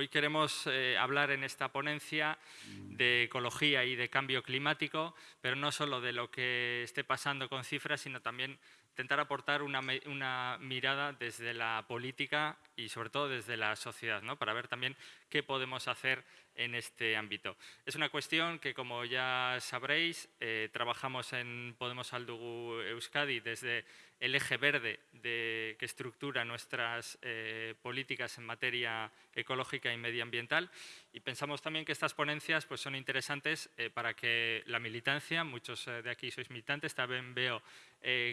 hoy queremos eh, hablar en esta ponencia de ecología y de cambio climático, pero no solo de lo que esté pasando con cifras, sino también intentar aportar una, una, mirada desde la política y sobre todo desde la sociedad, ¿no? para ver también qué podemos hacer en este ámbito. Es una cuestión que, como ya sabréis, eh, trabajamos en Podemos Aldugu Euskadi desde el eje verde de, que estructura nuestras eh, políticas en materia ecológica y medioambiental y pensamos también que estas ponencias pues, son interesantes eh, para que la militancia, muchos de aquí sois militantes, también veo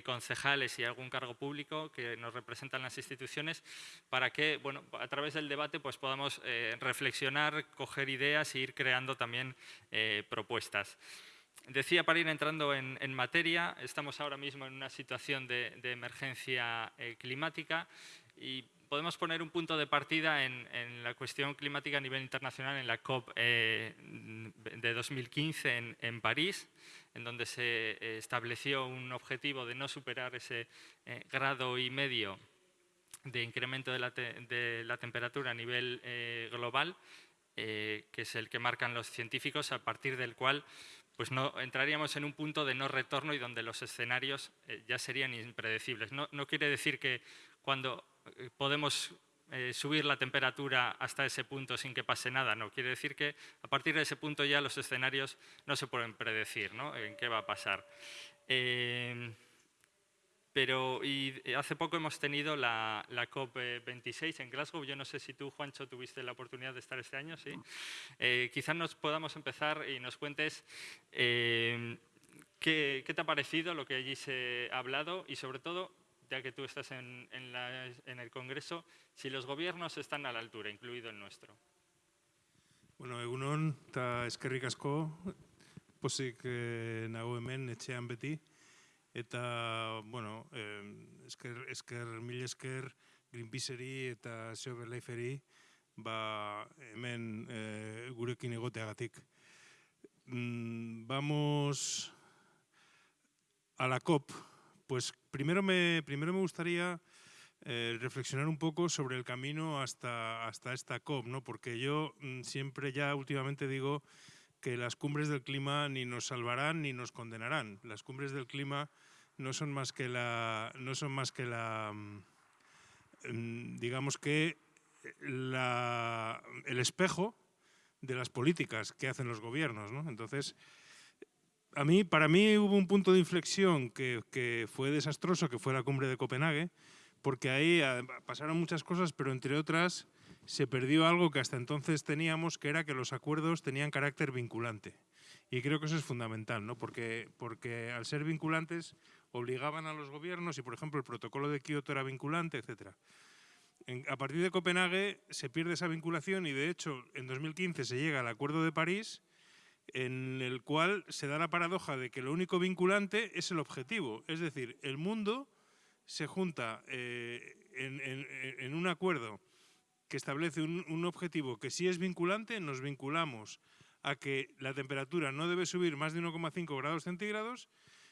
concejales y algún cargo público que nos representan las instituciones, para que bueno, a través del debate pues, podamos reflexionar, coger ideas e ir creando también eh, propuestas. Decía, para ir entrando en, materia, estamos ahora mismo en una situación de, emergencia eh, climática y podemos poner un punto de partida en, la cuestión climática a nivel internacional en la COP eh, de 2015 en, París, en donde se estableció un objetivo de no superar ese grado y medio de incremento de la, de la temperatura a nivel global eh, que es el que marcan los científicos, a partir del cual pues no, entraríamos en un punto de no retorno y donde los escenarios eh, ya serían impredecibles. No, quiere decir que cuando eh, podemos subir la temperatura hasta ese punto sin que pase nada, no. Quiere decir que a partir de ese punto ya los escenarios no se pueden predecir ¿no? en qué va a pasar. Pero y eh, hace poco hemos tenido la, COP26 en Glasgow. Yo no sé si tú, Juancho, tuviste la oportunidad de estar este año, ¿sí? Eh, quizás nos podamos empezar y nos cuentes eh, qué, te ha parecido lo que allí se ha hablado y sobre todo, ya que tú estás en, el Congreso, si los gobiernos están a la altura, incluido el nuestro. Bueno, egunon eta eskerrik asko, posik nago hemen etxean beti. eta bueno, esker, esker, mil esker Greenpeaceri eta Silver Liferi ba, hemen e, gurekin egoteagatik. Mm, vamos a la COP. Pues primero me, primero me gustaría eh, reflexionar un poco sobre el camino hasta, hasta esta COP, ¿no? porque yo mm, siempre ya últimamente digo que las cumbres del clima ni nos salvarán ni nos condenarán. Las cumbres del clima no son más que la, no son más que la, mm, digamos que la, el espejo de las políticas que hacen los gobiernos. ¿no? Entonces, a mí, para mí hubo un punto de inflexión que, fue desastroso, que fue la cumbre de Copenhague, porque ahí ah, pasaron muchas cosas, pero entre otras se perdió algo que hasta entonces teníamos, que era que los acuerdos tenían carácter vinculante. Y creo que eso es fundamental, ¿no? porque, porque al ser vinculantes obligaban a los gobiernos y, por ejemplo, el protocolo de Kioto era vinculante, etc. a partir de Copenhague se pierde esa vinculación y, de hecho, en 2015 se llega al Acuerdo de París en el cual se da la paradoja de que lo único vinculante es el objetivo. Es decir, el mundo se junta eh, en, un acuerdo que establece un, objetivo que si es vinculante, nos vinculamos a que la temperatura no debe subir más de 1,5 grados centígrados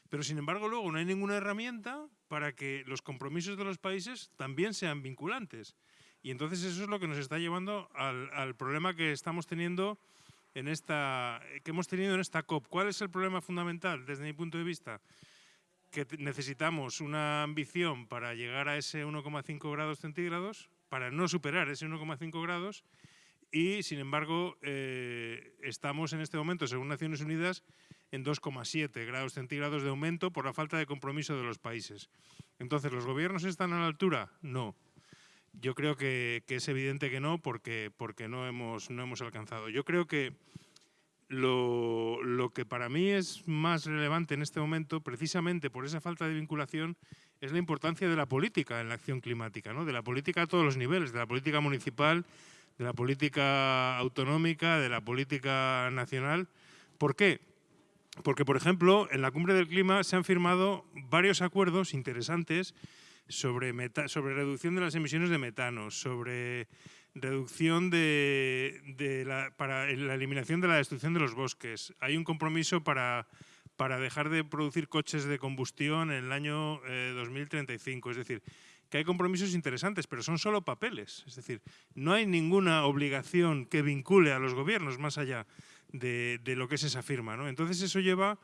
pero sin embargo luego no hay ninguna herramienta para que los compromisos de los países también sean vinculantes. Y entonces eso es lo que nos está llevando al, problema que estamos teniendo en esta, que hemos tenido en esta COP. ¿Cuál es el problema fundamental desde mi punto de vista? Que necesitamos una ambición para llegar a ese 1,5 grados centígrados, para no superar ese 1,5 grados, y sin embargo eh, estamos en este momento, según Naciones Unidas, en 2,7 grados centígrados de aumento por la falta de compromiso de los países. Entonces, ¿los gobiernos están a la altura? No. Yo creo que, es evidente que no, porque, porque no, hemos, no hemos alcanzado. Yo creo que lo, que para mí es más relevante en este momento, precisamente por esa falta de vinculación, es la importancia de la política en la acción climática, ¿no? de la política a todos los niveles, de la política municipal, de la política autonómica, de la política nacional. ¿Por qué? Porque, por ejemplo, en la Cumbre del Clima se han firmado varios acuerdos interesantes sobre, sobre reducción de las emisiones de metano, sobre reducción de, la, para la eliminación de la destrucción de los bosques. Hay un compromiso para, para dejar de producir coches de combustión en el año 2035. Eh, es decir, que hay compromisos interesantes, pero son solo papeles. Es decir, no hay ninguna obligación que vincule a los gobiernos más allá de, lo que es esa firma. ¿no? Entonces eso lleva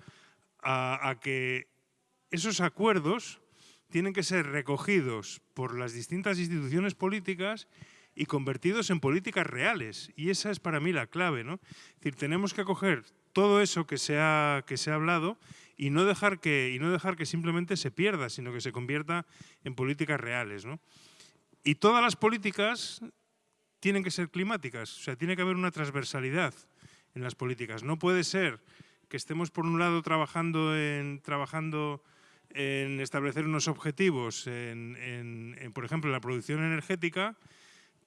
a, que esos acuerdos tienen que ser recogidos por las distintas instituciones políticas y convertidos en políticas reales. Y esa es para mí la clave. ¿no? Es decir, tenemos que coger todo eso que se ha, que se ha hablado y no, dejar que, y no dejar que simplemente se pierda, sino que se convierta en políticas reales. ¿no? Y todas las políticas tienen que ser climáticas, o sea, tiene que haber una transversalidad en las políticas. No puede ser que estemos por un lado trabajando en, trabajando en establecer unos objetivos, en, por ejemplo, en la producción energética,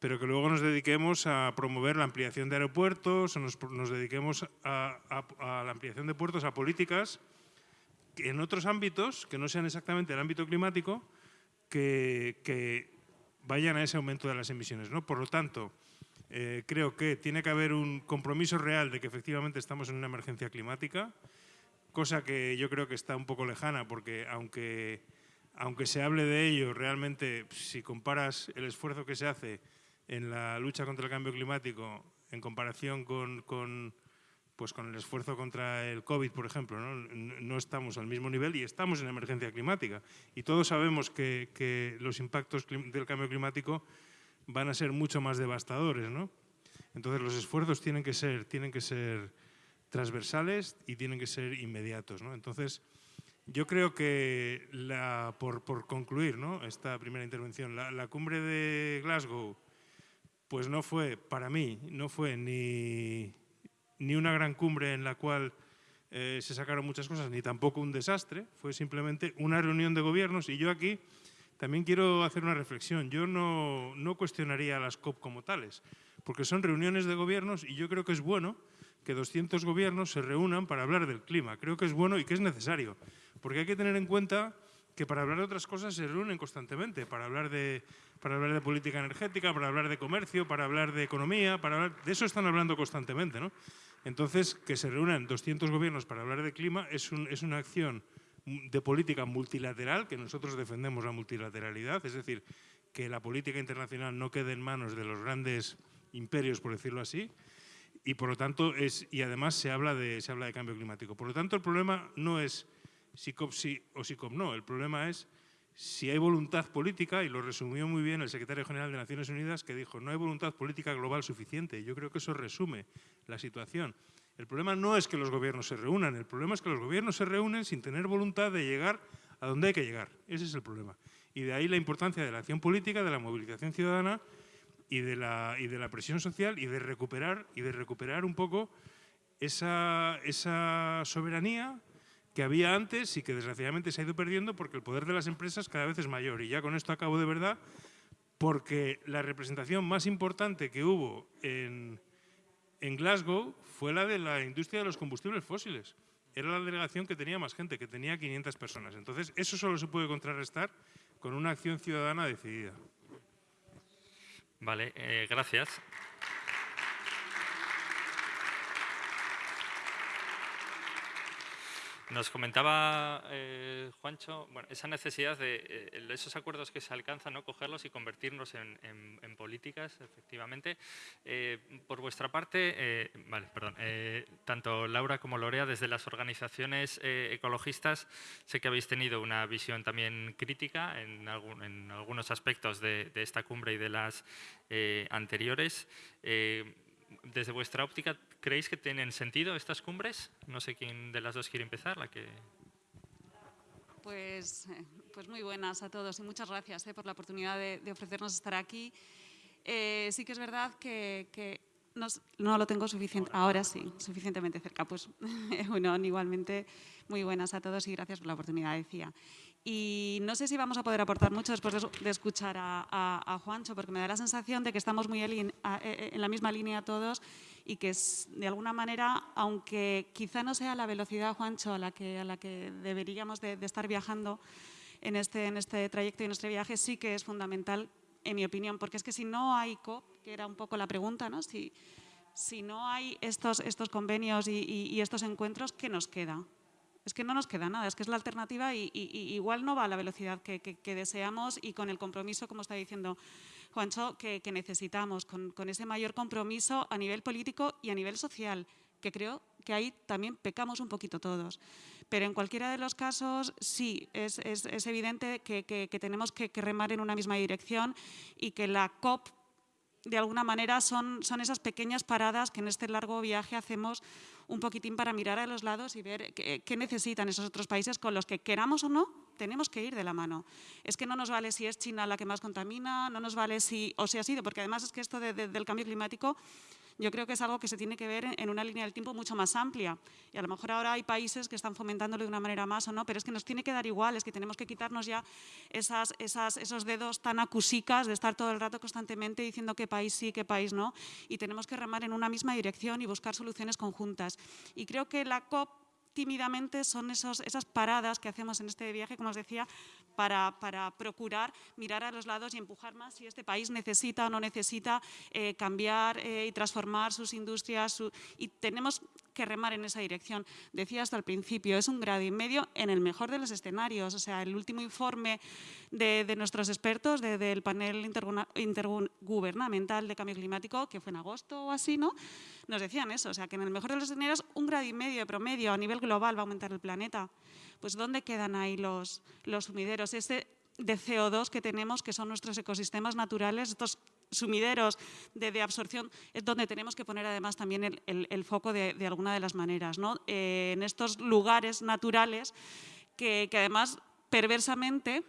pero que luego nos dediquemos a promover la ampliación de aeropuertos o nos, dediquemos a, la ampliación de puertos, a políticas en otros ámbitos, que no sean exactamente el ámbito climático, que, que vayan a ese aumento de las emisiones. ¿no? Por lo tanto, eh, creo que tiene que haber un compromiso real de que efectivamente estamos en una emergencia climática, cosa que yo creo que está un poco lejana porque aunque, aunque se hable de ello, realmente si comparas el esfuerzo que se hace en la lucha contra el cambio climático en comparación con, con pues con el esfuerzo contra el COVID, por ejemplo, ¿no? no, estamos al mismo nivel y estamos en emergencia climática. Y todos sabemos que, que los impactos del cambio climático van a ser mucho más devastadores. ¿no? Entonces los esfuerzos tienen que ser, tienen que ser transversales y tienen que ser inmediatos. ¿no? Entonces yo creo que, la, por, por, concluir esta primera intervención, la, la, cumbre de Glasgow pues no fue, para mí, no fue ni, ni una gran cumbre en la cual eh, se sacaron muchas cosas, ni tampoco un desastre, fue simplemente una reunión de gobiernos y yo aquí también quiero hacer una reflexión. Yo no, no cuestionaría a las COP como tales, porque son reuniones de gobiernos y yo creo que es bueno que 200 gobiernos se reúnan para hablar del clima. Creo que es bueno y que es necesario, porque hay que tener en cuenta que para hablar de otras cosas se reúnen constantemente, para hablar de, para hablar de política energética, para hablar de comercio, para hablar de economía, para hablar, de eso están hablando constantemente. ¿no? Entonces, que se reúnan 200 gobiernos para hablar de clima es, un, es una acción de política multilateral, que nosotros defendemos la multilateralidad, es decir, que la política internacional no quede en manos de los grandes imperios, por decirlo así, y por lo tanto es, y además se habla de, se habla de cambio climático. Por lo tanto, el problema no es si COP sí o si COP no, el problema es si hay voluntad política, y lo resumió muy bien el secretario general de Naciones Unidas, que dijo, no hay voluntad política global suficiente. Yo creo que eso resume la situación. El problema no es que los gobiernos se reúnan, el problema es que los gobiernos se reúnen sin tener voluntad de llegar a donde hay que llegar. Ese es el problema. Y de ahí la importancia de la acción política, de la movilización ciudadana y de la, y de la presión social y de recuperar, y de recuperar un poco esa, esa soberanía que había antes y que desgraciadamente se ha ido perdiendo porque el poder de las empresas cada vez es mayor. Y ya con esto acabo de verdad, porque la representación más importante que hubo en, en Glasgow fue la de la industria de los combustibles fósiles. Era la delegación que tenía más gente, que tenía 500 personas. Entonces, eso solo se puede contrarrestar con una acción ciudadana decidida. Vale, eh, gracias. Nos comentaba eh, Juancho bueno, esa necesidad de eh, esos acuerdos que se alcanzan, ¿no? cogerlos y convertirnos en, políticas, efectivamente. Eh, por vuestra parte, vale, perdón, tanto Laura como Lorea, desde las organizaciones ecologistas, sé que habéis tenido una visión también crítica en, en algunos aspectos de, de, esta cumbre y de las anteriores desde vuestra óptica, ¿creéis que tienen sentido estas cumbres? No sé quién de las dos quiere empezar, la que... Pues, eh, pues muy buenas a todos y muchas gracias eh, por la oportunidad de, ofrecernos estar aquí. Eh, sí que es verdad que, no lo tengo suficiente, ahora sí, suficientemente cerca. Pues bueno, igualmente muy buenas a todos y gracias por la oportunidad, decía. Y no sé si vamos a poder aportar mucho después de, escuchar a, Juancho, porque me da la sensación de que estamos muy e, e, en la misma línea todos y que de alguna manera, aunque quizá no sea la velocidad, Juancho, a la que, a la que deberíamos de, estar viajando en este, en este trayecto y en este viaje, sí que es fundamental, en mi opinión, porque es que si no hay COP, que era un poco la pregunta, ¿no? si, no hay estos, estos convenios y estos encuentros, ¿qué nos queda? Es que no nos queda nada, es que es la alternativa y, igual no va a la velocidad que, deseamos y con el compromiso, como está diciendo Juancho, que, necesitamos, con, ese mayor compromiso a nivel político y a nivel social, que creo que ahí también pecamos un poquito todos. Pero en cualquiera de los casos, sí, es, evidente que, tenemos que, remar en una misma dirección y que la COP de alguna manera son, esas pequeñas paradas que en este largo viaje hacemos un poquitín para mirar a los lados y ver qué, necesitan esos otros países con los que queramos o no, tenemos que ir de la mano. Es que no nos vale si es China la que más contamina, no nos vale si, o si ha sido, porque además es que esto del cambio climático yo creo que es algo que se tiene que ver en una línea del tiempo mucho más amplia. Y a lo mejor ahora hay países que están fomentándolo de una manera más o no, pero es que nos tiene que dar igual, es que tenemos que quitarnos ya esos dedos tan acusicas de estar todo el rato constantemente diciendo qué país sí, qué país no, y tenemos que remar en una misma dirección y buscar soluciones conjuntas. Y creo que la COP tímidamente son esos, esas paradas que hacemos en este viaje, como os decía, para, para, procurar mirar a los lados y empujar más si este país necesita o no necesita eh, cambiar eh, y transformar sus industrias. y tenemos que remar en esa dirección. Decía hasta el principio, es un grado y medio en el mejor de los escenarios. O sea, el último informe de, nuestros expertos del panel intergubernamental de cambio climático, que fue en agosto o así, ¿no? nos decían eso, o sea, que en el mejor de los escenarios un grado y medio de promedio a nivel global va a aumentar el planeta. Pues ¿dónde quedan ahí los, los sumideros? Ese de CO2 que tenemos, que son nuestros ecosistemas naturales, estos sumideros de, absorción, es donde tenemos que poner además también el, foco de, alguna de las maneras. ¿no? Eh, en estos lugares naturales que, además perversamente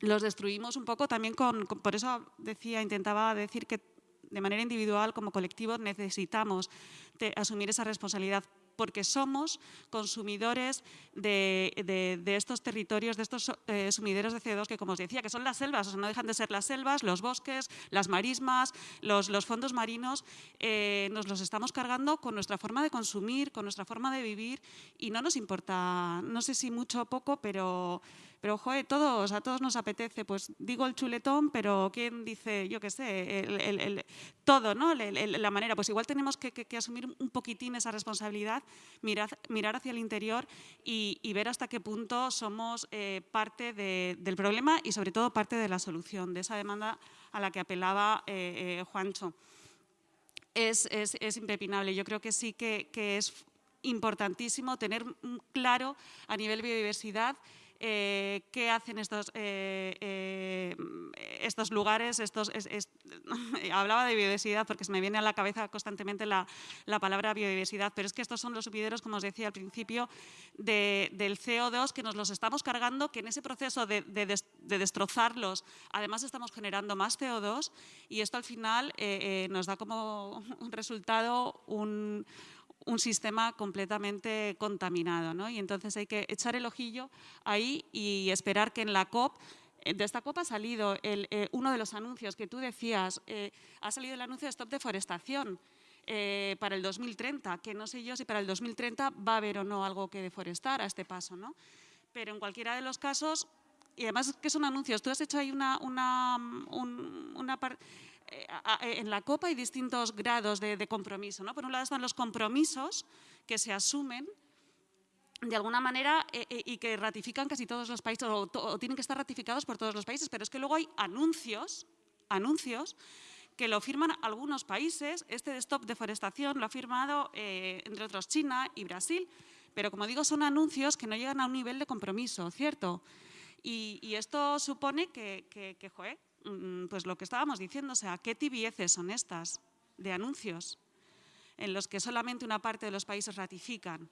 los destruimos un poco también con, por eso decía, intentaba decir que de manera individual como colectivo necesitamos asumir esa responsabilidad porque somos consumidores de, estos territorios, de estos eh, sumideros de CO2 que, como os decía, que son las selvas, o sea, no dejan de ser las selvas, los bosques, las marismas, los, fondos marinos, eh, nos los estamos cargando con nuestra forma de consumir, con nuestra forma de vivir y no nos importa, no sé si mucho o poco, pero pero, joder, todos, a todos nos apetece, pues digo el chuletón, pero ¿quién dice, yo qué sé, todo, ¿no? la manera, pues igual tenemos que, asumir un poquitín esa responsabilidad, mirar, hacia el interior y, ver hasta qué punto somos eh, parte del problema y sobre todo parte de la solución, de esa demanda a la que apelaba eh, eh, Juancho. Es, es, es, impepinable. Yo creo que sí que, que es importantísimo tener claro a nivel biodiversidad eh, qué hacen estos, eh, eh, estos lugares. Estos, hablaba de biodiversidad porque se me viene a la cabeza constantemente la, palabra biodiversidad, pero es que estos son los subideros, como os decía al principio, del CO2 que nos los estamos cargando, que en ese proceso de, de destrozarlos, además estamos generando más CO2 y esto al final nos da como resultado un un sistema completamente contaminado. ¿no? Y entonces hay que echar el ojillo ahí y esperar que en la COP eh, de esta COP ha salido eh, uno de los anuncios que tú decías, eh, ha salido el anuncio de stop deforestación para el 2030, que no sé yo si para el 2030 va a haber o no algo que deforestar a este paso, ¿no? Pero en cualquiera de los casos, y además que son anuncios, tú has hecho ahí una, una, una eh, en la COP hay distintos grados de, compromiso. ¿no? Por un lado están los compromisos que se asumen de alguna manera eh, eh, y que ratifican casi todos los países o, tienen que estar ratificados por todos los países, pero es que luego hay anuncios, anuncios que lo firman algunos países. Este de Stop Deforestación lo ha firmado, entre otros, China y Brasil, pero como digo, son anuncios que no llegan a un nivel de compromiso, ¿cierto? Y, esto supone que, que, que joder, pues lo que estábamos diciendo, o sea, ¿qué tibieces son estas de anuncios en los que solamente una parte de los países ratifican?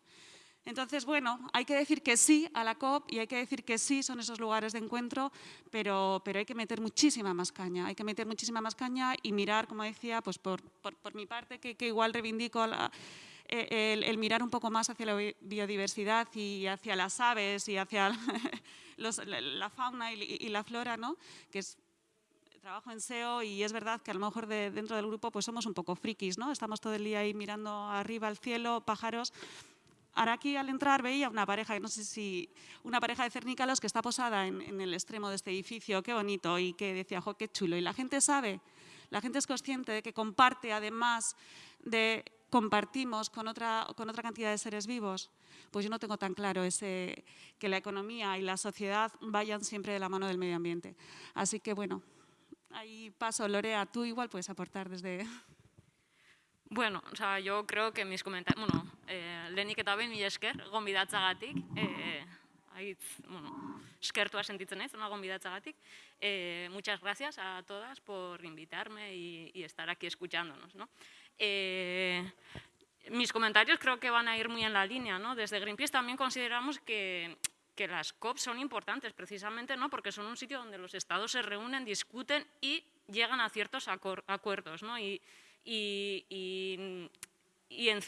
Entonces, bueno, hay que decir que sí a la COP y hay que decir que sí son esos lugares de encuentro, pero, pero hay que meter muchísima más caña, hay que meter muchísima más caña y mirar, como decía, pues por, por, mi parte, que, igual reivindico e, el, mirar un poco más hacia la biodiversidad y hacia las aves y hacia la fauna y, y, la flora, ¿no? que es trabajo en SEO y es verdad que a lo mejor de, dentro del grupo pues somos un poco frikis, ¿no? Estamos todo el día ahí mirando arriba al cielo, pájaros. Ahora aquí al entrar veía una pareja, no sé si, una pareja de cernícalos que está posada en, el extremo de este edificio, qué bonito, y que decía, jo, qué chulo. Y la gente sabe, la gente es consciente de que comparte además de compartimos con otra, con otra cantidad de seres vivos, pues yo no tengo tan claro ese, que la economía y la sociedad vayan siempre de la mano del medio ambiente. Así que bueno, ahí paso. Lorea, tú igual puedes aportar desde... Bueno, o sea, yo creo que mis comentarios... Bueno, eh, lehenik eta behin, mila esker, gonbidatzagatik. Eh, aitz, bueno, eskertua sentitzen naiz, una gonbidatzagatik. Eh, muchas gracias a todas por invitarme y, y estar aquí escuchándonos. ¿no? Eh, mis comentarios creo que van a ir muy en la línea. ¿no? Desde Greenpeace también consideramos que, que las COP son importantes precisamente ¿no? porque son un sitio donde los estados se reúnen, discuten y llegan a ciertos acuerdos. ¿no? Y, y en,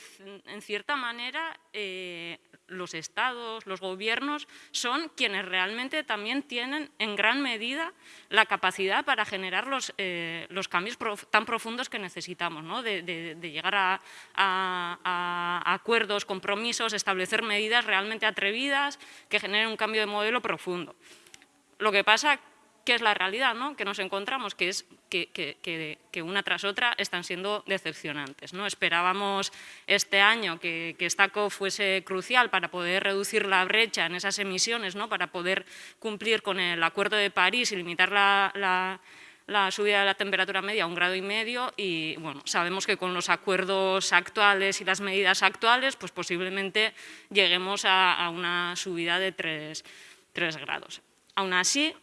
en, cierta manera eh, los estados, los gobiernos son quienes realmente también tienen en gran medida la capacidad para generar los, eh, los cambios tan profundos que necesitamos, ¿no? de, llegar a, acuerdos, compromisos, establecer medidas realmente atrevidas que generen un cambio de modelo profundo. Lo que pasa ¿Qué es la realidad ¿no? que nos encontramos? Que es que, que, que, una tras otra están siendo decepcionantes. ¿no? Esperábamos este año que, esta COP fuese crucial para poder reducir la brecha en esas emisiones, ¿no? para poder cumplir con el Acuerdo de París y limitar la, la, la subida de la temperatura media a un grado y medio y bueno, sabemos que con los acuerdos actuales y las medidas actuales pues posiblemente lleguemos a, a una subida de 3, 3 grados. Aún así,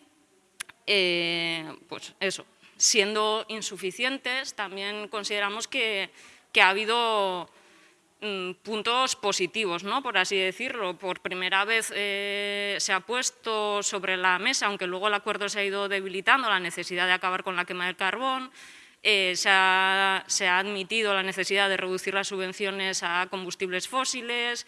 eh, pues eso, siendo insuficientes, también consideramos que, ha habido mm, puntos positivos, ¿no? por así decirlo. Por primera vez eh, se ha puesto sobre la mesa, aunque luego el acuerdo se ha ido debilitando, la necesidad de acabar con la quema del carbón, eh, se, ha, admitido la necesidad de reducir las subvenciones a combustibles fósiles,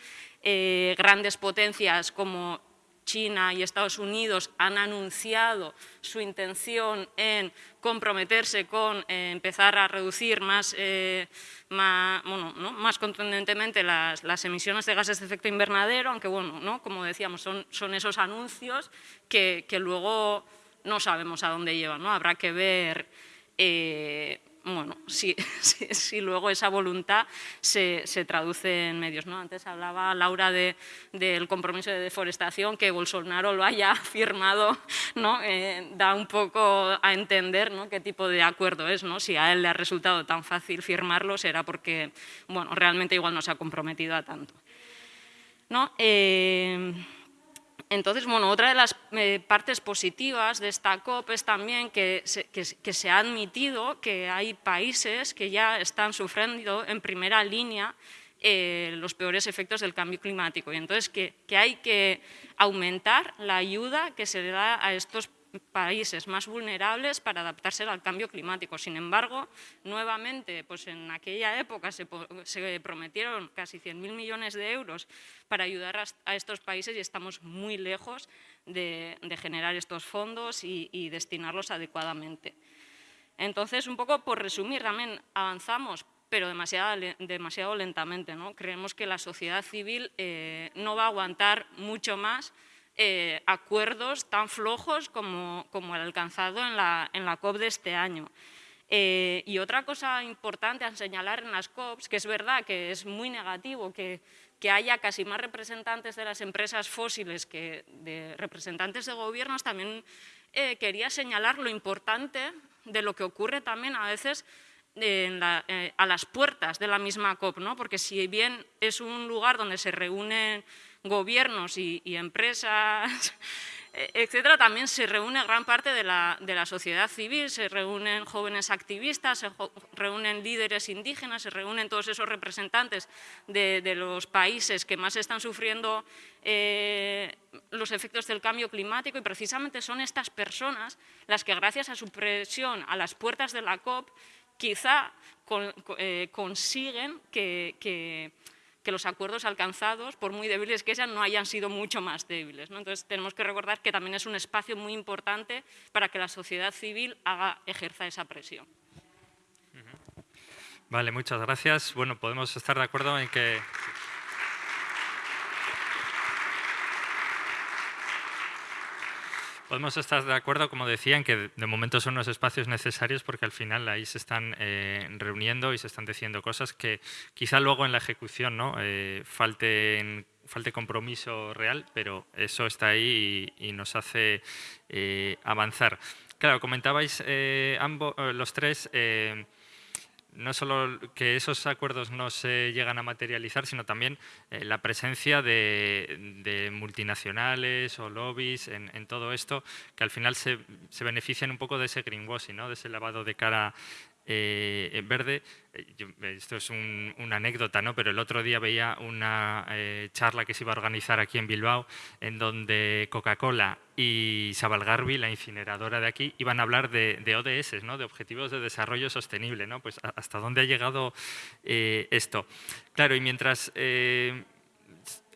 grandes potencias como China y Estados Unidos han anunciado su intención en comprometerse con eh, empezar a reducir más, eh, bueno, ¿no? más contundentemente las, emisiones de gases de efecto invernadero, aunque bueno, ¿no? como decíamos, son, esos anuncios que, que, luego no sabemos a dónde llevan, ¿no? habrá que ver eh, bueno, si, luego esa voluntad se, se, traduce en medios. ¿no? Antes hablaba Laura de, del compromiso de deforestación, que Bolsonaro lo haya firmado, ¿no? Eh, da un poco a entender ¿no? qué tipo de acuerdo es. ¿no? Si a él le ha resultado tan fácil firmarlo, será porque bueno, realmente igual no se ha comprometido a tanto. ¿no? Eh, entonces, bueno, otra de las eh, partes positivas de esta COP es también que se, ha admitido que hay países que ya están sufriendo en primera línea eh, los peores efectos del cambio climático. Y entonces que, que hay que aumentar la ayuda que se le da a estos países más vulnerables para adaptarse al cambio climático. Sin embargo, nuevamente, pues en aquella época se, se prometieron casi 100.000 millones de euros para ayudar a, a, estos países y estamos muy lejos de, de generar estos fondos y, y destinarlos adecuadamente. Entonces, un poco por resumir, también avanzamos, pero demasiado, demasiado lentamente. ¿no? Creemos que la sociedad civil eh, no va a aguantar mucho más eh, acuerdos tan flojos como, el alcanzado en la, COP de este año. Eh, y otra cosa importante a señalar en las COPs, que es verdad que es muy negativo que, haya casi más representantes de las empresas fósiles que de representantes de gobiernos, también eh, quería señalar lo importante de lo que ocurre también a veces a las puertas de la misma COP, ¿no? porque si bien es un lugar donde se reúnen gobiernos y, empresas, etcétera, también se reúne gran parte de la, sociedad civil, se reúnen jóvenes activistas, se reúnen líderes indígenas, se reúnen todos esos representantes de, los países que más están sufriendo eh, los efectos del cambio climático y precisamente son estas personas las que gracias a su presión a las puertas de la COP quizá eh, consiguen que que los acuerdos alcanzados, por muy débiles que sean, no hayan sido mucho más débiles. Entonces, tenemos que recordar que también es un espacio muy importante para que la sociedad civil ejerza esa presión. Vale, muchas gracias. Bueno, podemos estar de acuerdo en que... Podemos estar de acuerdo, como decían, que de momento son unos espacios necesarios porque al final ahí se están eh, reuniendo y se están diciendo cosas que quizá luego en la ejecución ¿no? Eh, falte compromiso real, pero eso está ahí y, nos hace eh, avanzar. Claro, comentabais ambos, los tres no solo que esos acuerdos no se llegan a materializar, sino también eh, la presencia de, multinacionales o lobbies en, todo esto, que al final se, se, benefician un poco de ese greenwashing, ¿no? de ese lavado de cara eh, verde. Eh, esto es una anécdota, ¿no? pero el otro día veía una eh, charla que se iba a organizar aquí en Bilbao, en donde Coca-Cola y Sabalgarbi, la incineradora de aquí, iban a hablar de, ODS, ¿no? de Objetivos de Desarrollo Sostenible. ¿no? Pues hasta dónde ha llegado esto. Claro, y mientras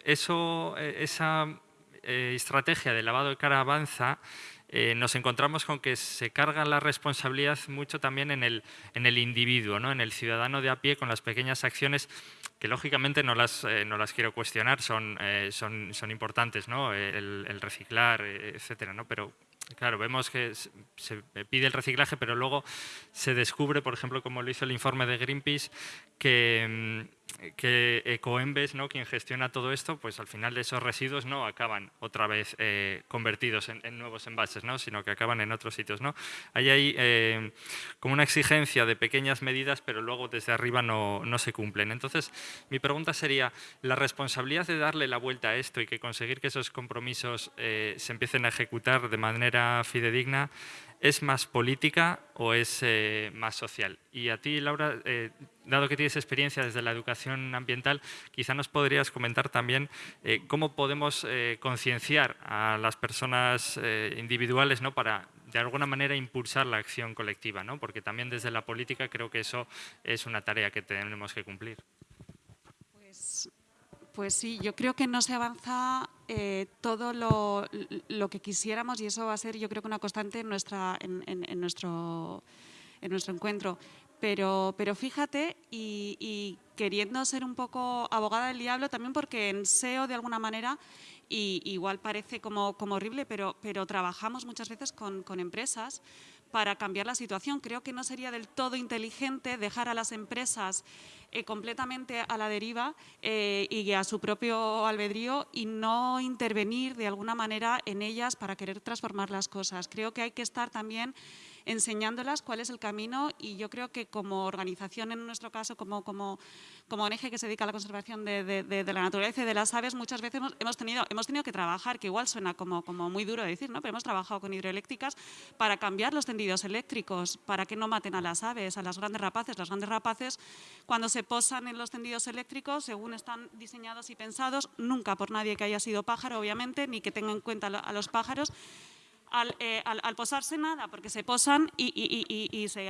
eso, esa estrategia de lavado de cara avanza, eh, nos encontramos con que se carga la responsabilidad mucho también en el, en el individuo, ¿no? en el ciudadano de a pie con las pequeñas acciones que lógicamente no las, eh, no las quiero cuestionar, son, eh, son, son importantes, ¿no? el, el reciclar, etcétera, ¿no? pero Claro, vemos que se pide el reciclaje, pero luego se descubre, por ejemplo, como lo hizo el informe de Greenpeace, que, mm, que Ecoembes, ¿no? quien gestiona todo esto, pues al final esos residuos no acaban otra vez eh, convertidos en, nuevos envases, ¿no? sino que acaban en otros sitios. ¿no? Hay ahí eh, como una exigencia de pequeñas medidas, pero luego desde arriba no, no, se cumplen. Entonces, mi pregunta sería, ¿la responsabilidad de darle la vuelta a esto y que conseguir que esos compromisos eh, se empiecen a ejecutar de manera fidedigna ¿Es más política o es eh, más social? Y a ti, Laura, eh, dado que tienes experiencia desde la educación ambiental, quizá nos podrías comentar también eh, cómo podemos concienciar a las personas individuales ¿no? para, de alguna manera, impulsar la acción colectiva, ¿no? porque también desde la política creo que eso es una tarea que tenemos que cumplir. Pues sí, yo creo que no se avanza eh, todo lo, que quisiéramos y eso va a ser yo creo que una constante en, nuestra, en, nuestro, en nuestro encuentro. Pero, pero fíjate, y, queriendo ser un poco abogada del diablo, también porque en SEO de alguna manera, y igual parece como, como horrible, pero, pero trabajamos muchas veces con empresas para cambiar la situación. Creo que no sería del todo inteligente dejar a las empresas eh, completamente a la deriva eh, y a su propio albedrío y no intervenir de alguna manera en ellas para querer transformar las cosas. Creo que hay que estar también enseñándolas cuál es el camino y yo creo que como organización, en nuestro caso, como, como, como ONG que se dedica a la conservación de, la naturaleza y de las aves, muchas veces hemos, tenido, hemos tenido que trabajar, que igual suena como, como muy duro de decir, ¿no? pero hemos trabajado con hidroeléctricas para cambiar los tendidos eléctricos, para que no maten a las aves, a las grandes rapaces. Las grandes rapaces, cuando se posan en los tendidos eléctricos, según están diseñados y pensados, nunca por nadie que haya sido pájaro, obviamente, ni que tenga en cuenta a los pájaros, eh, al, posarse nada, porque se posan y, se,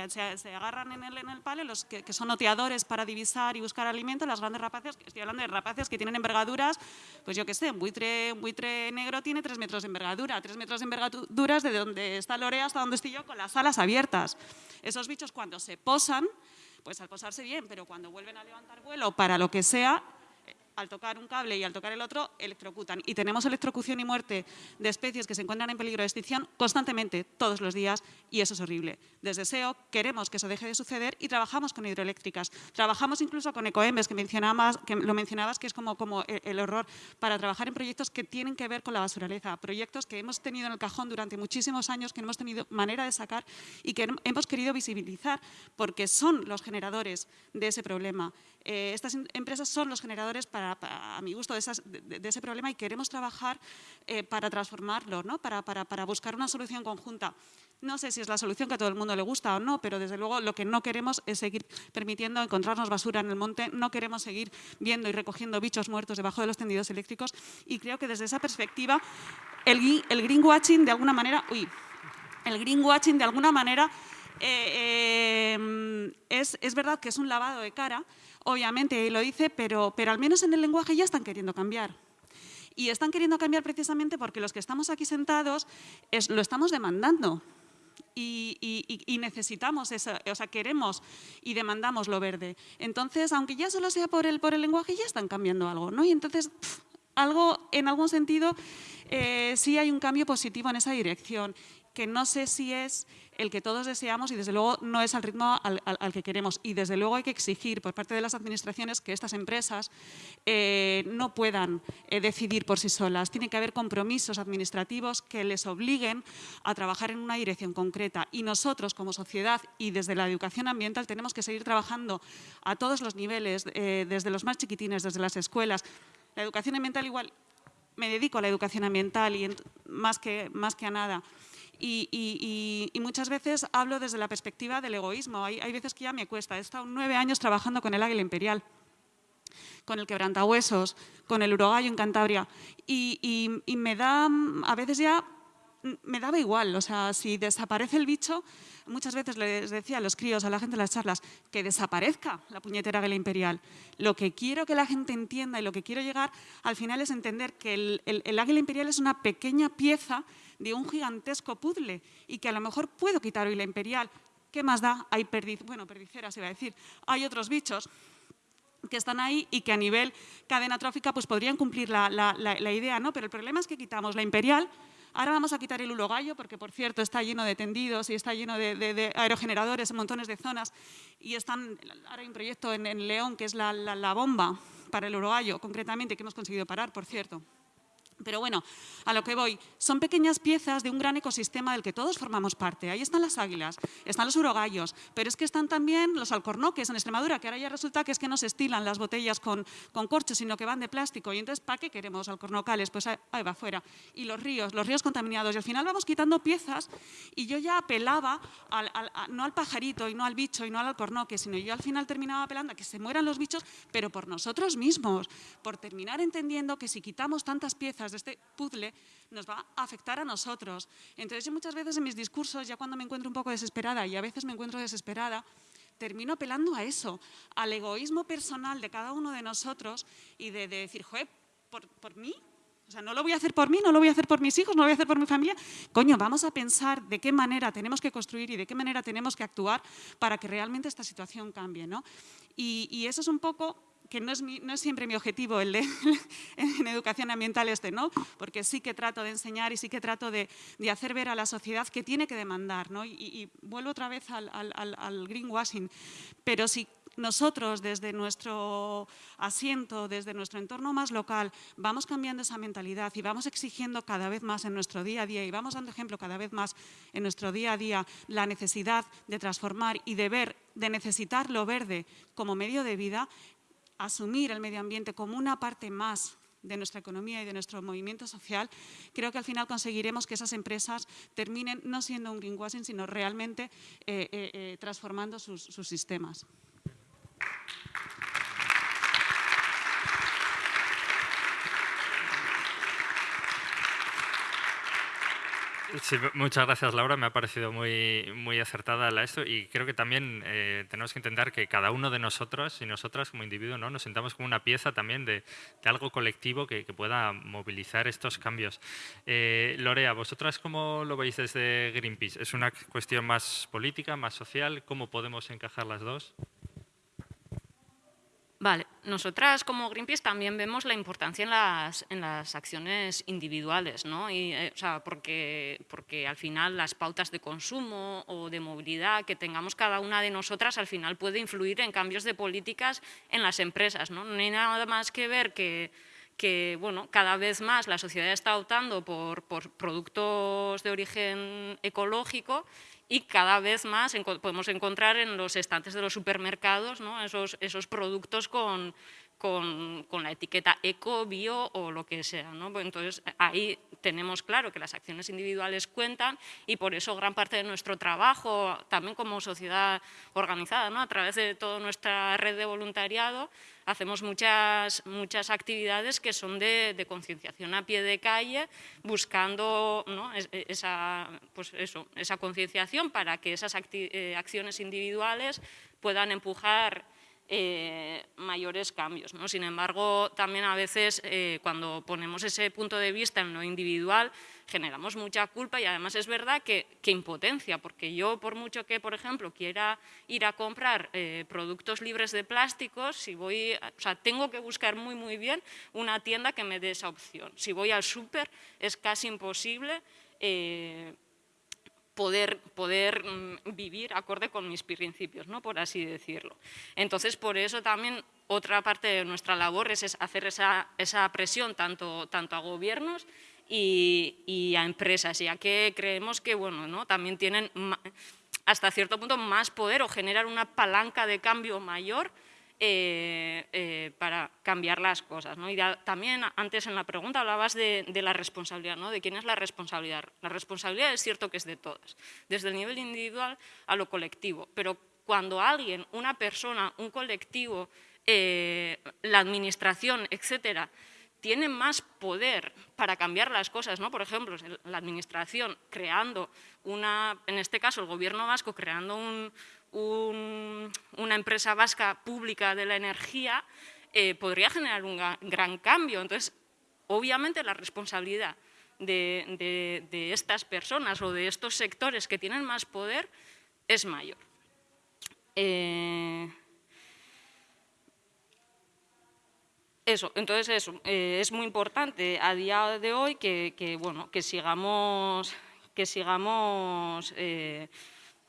agarran en el, en el palo los que, son oteadores para divisar y buscar alimento, las grandes rapaces, estoy hablando de rapaces que tienen envergaduras, pues yo qué sé, un buitre, buitre negro tiene tres metros de envergadura, tres metros de envergaduras de donde está Lorea hasta donde estoy yo con las alas abiertas. Esos bichos cuando se posan, pues al posarse bien, pero cuando vuelven a levantar vuelo para lo que sea, al tocar un cable y al tocar el otro, electrocutan. Y tenemos electrocución y muerte de especies que se encuentran en peligro de extinción constantemente, todos los días, y eso es horrible. Desde SEO queremos que eso deje de suceder y trabajamos con hidroeléctricas. Trabajamos incluso con ecoembes, que, mencionabas, que lo mencionabas, que es como, como el horror, para trabajar en proyectos que tienen que ver con la basuraleza, proyectos que hemos tenido en el cajón durante muchísimos años, que no hemos tenido manera de sacar y que hemos querido visibilizar, porque son los generadores de ese problema. Eh, estas em, empresas son los generadores, para, a mi gusto, de, ese problema y queremos trabajar eh, para transformarlo, ¿no? para, para, para buscar una solución conjunta. No sé si es la solución que a todo el mundo le gusta o no, pero desde luego lo que no queremos es seguir permitiendo encontrarnos basura en el monte, no queremos seguir viendo y recogiendo bichos muertos debajo de los tendidos eléctricos y creo que desde esa perspectiva el, el greenwashing de alguna manera, uy, el greenwashing de alguna manera eh, es, es verdad que es un lavado de cara, obviamente, lo dice, pero, pero al menos en el lenguaje ya están queriendo cambiar. Y están queriendo cambiar precisamente porque los que estamos aquí sentados lo estamos demandando. Y, necesitamos eso, o sea, queremos y demandamos lo verde. Entonces, aunque ya solo sea por el, por el lenguaje, ya están cambiando algo, ¿no? Y entonces, algo, en algún sentido, eh, sí hay un cambio positivo en esa dirección, que no sé si es el que todos deseamos y desde luego no es al ritmo al, que queremos. Y desde luego hay que exigir por parte de las administraciones que estas empresas eh, no puedan eh, decidir por sí solas. Tiene que haber compromisos administrativos que les obliguen a trabajar en una dirección concreta. Y nosotros como sociedad y desde la educación ambiental tenemos que seguir trabajando a todos los niveles, eh, desde los más chiquitines, desde las escuelas. La educación ambiental igual, me dedico a la educación ambiental y más, que, más que a nada. Y, muchas veces hablo desde la perspectiva del egoísmo. Hay, veces que ya me cuesta. He estado nueve años trabajando con el águila imperial, con el quebrantahuesos, con el urogallo en Cantabria. Y, me da, a veces ya me daba igual. O sea, si desaparece el bicho, muchas veces les decía a los críos, a la gente en las charlas, que desaparezca la puñetera águila imperial. Lo que quiero que la gente entienda y lo que quiero llegar al final es entender que el, el águila imperial es una pequeña pieza de un gigantesco puzzle y que a lo mejor puedo quitar hoy la imperial. ¿Qué más da? Hay perdiz, bueno, perdiceras iba a decir. Hay otros bichos que están ahí y que a nivel cadena trófica pues podrían cumplir la, idea, ¿no? Pero el problema es que quitamos la imperial, ahora vamos a quitar el ulogallo, porque por cierto está lleno de tendidos y está lleno de, aerogeneradores en montones de zonas y están, ahora hay un proyecto en, León que es la, bomba para el urogallo, concretamente, que hemos conseguido parar, por cierto. Pero bueno, a lo que voy, son pequeñas piezas de un gran ecosistema del que todos formamos parte. Ahí están las águilas, están los urogallos, pero es que están también los alcornoques en Extremadura, que ahora ya resulta que es que no se estilan las botellas con, con corchos, sino que van de plástico. Y entonces, ¿para qué queremos alcornocales? Pues ahí va afuera. Y los ríos, los ríos contaminados. Y al final vamos quitando piezas y yo ya apelaba no al pajarito y no al bicho y no al alcornoque, sino yo al final terminaba apelando a que se mueran los bichos, pero por nosotros mismos, por terminar entendiendo que si quitamos tantas piezas de este puzzle nos va a afectar a nosotros. Entonces yo muchas veces en mis discursos, ya cuando me encuentro un poco desesperada y a veces me encuentro desesperada, termino apelando a eso, al egoísmo personal de cada uno de nosotros y de, decir, joder, ¿por, ¿por mí? O sea, no lo voy a hacer por mí, no lo voy a hacer por mis hijos, no lo voy a hacer por mi familia. Coño, vamos a pensar de qué manera tenemos que construir y de qué manera tenemos que actuar para que realmente esta situación cambie. ¿no? Y, y eso es un poco que no es, no es, siempre mi objetivo el de en educación ambiental este, ¿no? Porque sí que trato de enseñar y sí que trato de, de hacer ver a la sociedad que tiene que demandar, ¿no? Y, vuelvo otra vez al, al, al, greenwashing, pero si nosotros desde nuestro asiento, desde nuestro entorno más local, vamos cambiando esa mentalidad y vamos exigiendo cada vez más en nuestro día a día y vamos dando ejemplo cada vez más en nuestro día a día la necesidad de transformar y de ver, de necesitar lo verde como medio de vida, asumir el medio ambiente como una parte más de nuestra economía y de nuestro movimiento social, creo que al final conseguiremos que esas empresas terminen no siendo un greenwashing, sino realmente eh, eh, eh, transformando sus sistemas. Muchas gracias Laura, me ha parecido muy, muy acertada la esto y creo que también eh, tenemos que entender que cada uno de nosotros y nosotras como individuo ¿no? nos sentamos como una pieza también de, algo colectivo que, pueda movilizar estos cambios. Eh, Lorea, ¿vosotras cómo lo veis desde Greenpeace? ¿Es una cuestión más política, más social? ¿Cómo podemos encajar las dos? Vale, nosotras como Greenpeace también vemos la importancia en las, en las acciones individuales, ¿no? Y, eh, o sea, porque, porque al final las pautas de consumo o de movilidad que tengamos cada una de nosotras al final puede influir en cambios de políticas en las empresas, ¿no? No hay nada más que ver que, que bueno, cada vez más la sociedad está optando por, por productos de origen ecológico y cada vez más podemos encontrar en los estantes de los supermercados esos, esos productos con, con, la etiqueta eco, bio o lo que sea. ¿no? Pues entonces, ahí tenemos claro que las acciones individuales cuentan y por eso gran parte de nuestro trabajo, también como sociedad organizada, ¿no? a través de toda nuestra red de voluntariado, hacemos muchas, muchas actividades que son de, concienciación a pie de calle, buscando esa, pues eso, esa concienciación para que esas eh, acciones individuales puedan empujar eh, mayores cambios. ¿no? Sin embargo, también a veces eh, cuando ponemos ese punto de vista en lo individual, generamos mucha culpa y además es verdad que, impotencia, porque yo por mucho que, por ejemplo, quiera ir a comprar eh, productos libres de plásticos, si voy, o sea, tengo que buscar muy muy bien una tienda que me dé esa opción. Si voy al súper es casi imposible poder, poder mm, vivir acorde con mis principios, ¿no? por así decirlo. Entonces, por eso también otra parte de nuestra labor es, hacer esa, esa, presión tanto, tanto a gobiernos y, a empresas, ya que creemos que bueno, ¿no? también tienen hasta cierto punto más poder o generar una palanca de cambio mayor eh, eh, para cambiar las cosas. Y también antes en la pregunta hablabas de, la responsabilidad, ¿no? de quién es la responsabilidad. La responsabilidad es cierto que es de todas, desde el nivel individual a lo colectivo, pero cuando alguien, una persona, un colectivo, eh, la administración, etcétera, tiene más poder para cambiar las cosas, ¿no? Por ejemplo, la administración creando una, en este caso el gobierno vasco creando un, una empresa vasca pública de la energía eh, podría generar un gran cambio. Entonces, obviamente la responsabilidad de, estas personas o de estos sectores que tienen más poder es mayor. Eh, eso, entonces eso, eh, es muy importante a día de hoy que, bueno, que sigamos, que sigamos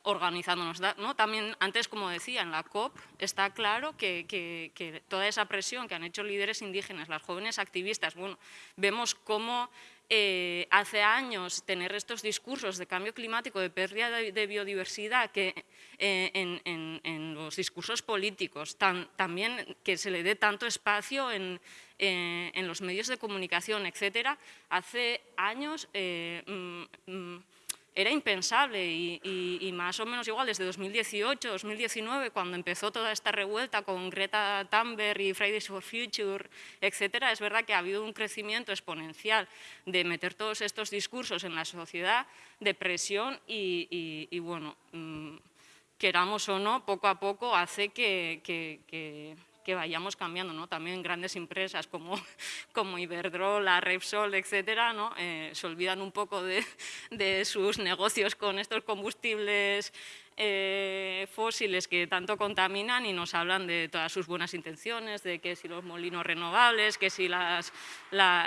organizándonos. ¿no? También antes, como decía, en la COP está claro que, toda esa presión que han hecho líderes indígenas, las jóvenes activistas, bueno, vemos cómo eh, hace años tener estos discursos de cambio climático, de pérdida de, biodiversidad, que eh, en, los discursos políticos, también que se le dé tanto espacio en, los medios de comunicación, etcétera, hace años eh, mm, mm, era impensable y, más o menos igual desde 2018, 2019, cuando empezó toda esta revuelta con Greta Thunberg y Fridays for Future, etcétera, es verdad que ha habido un crecimiento exponencial de meter todos estos discursos en la sociedad, de presión y, bueno, mm, queramos o no, poco a poco hace que que vayamos cambiando, ¿no? También grandes empresas como, como Iberdrola, Repsol, etcétera, ¿no? Eh, se olvidan un poco de, de sus negocios con estos combustibles eh, fósiles que tanto contaminan y nos hablan de todas sus buenas intenciones, de que si los molinos renovables, que si las,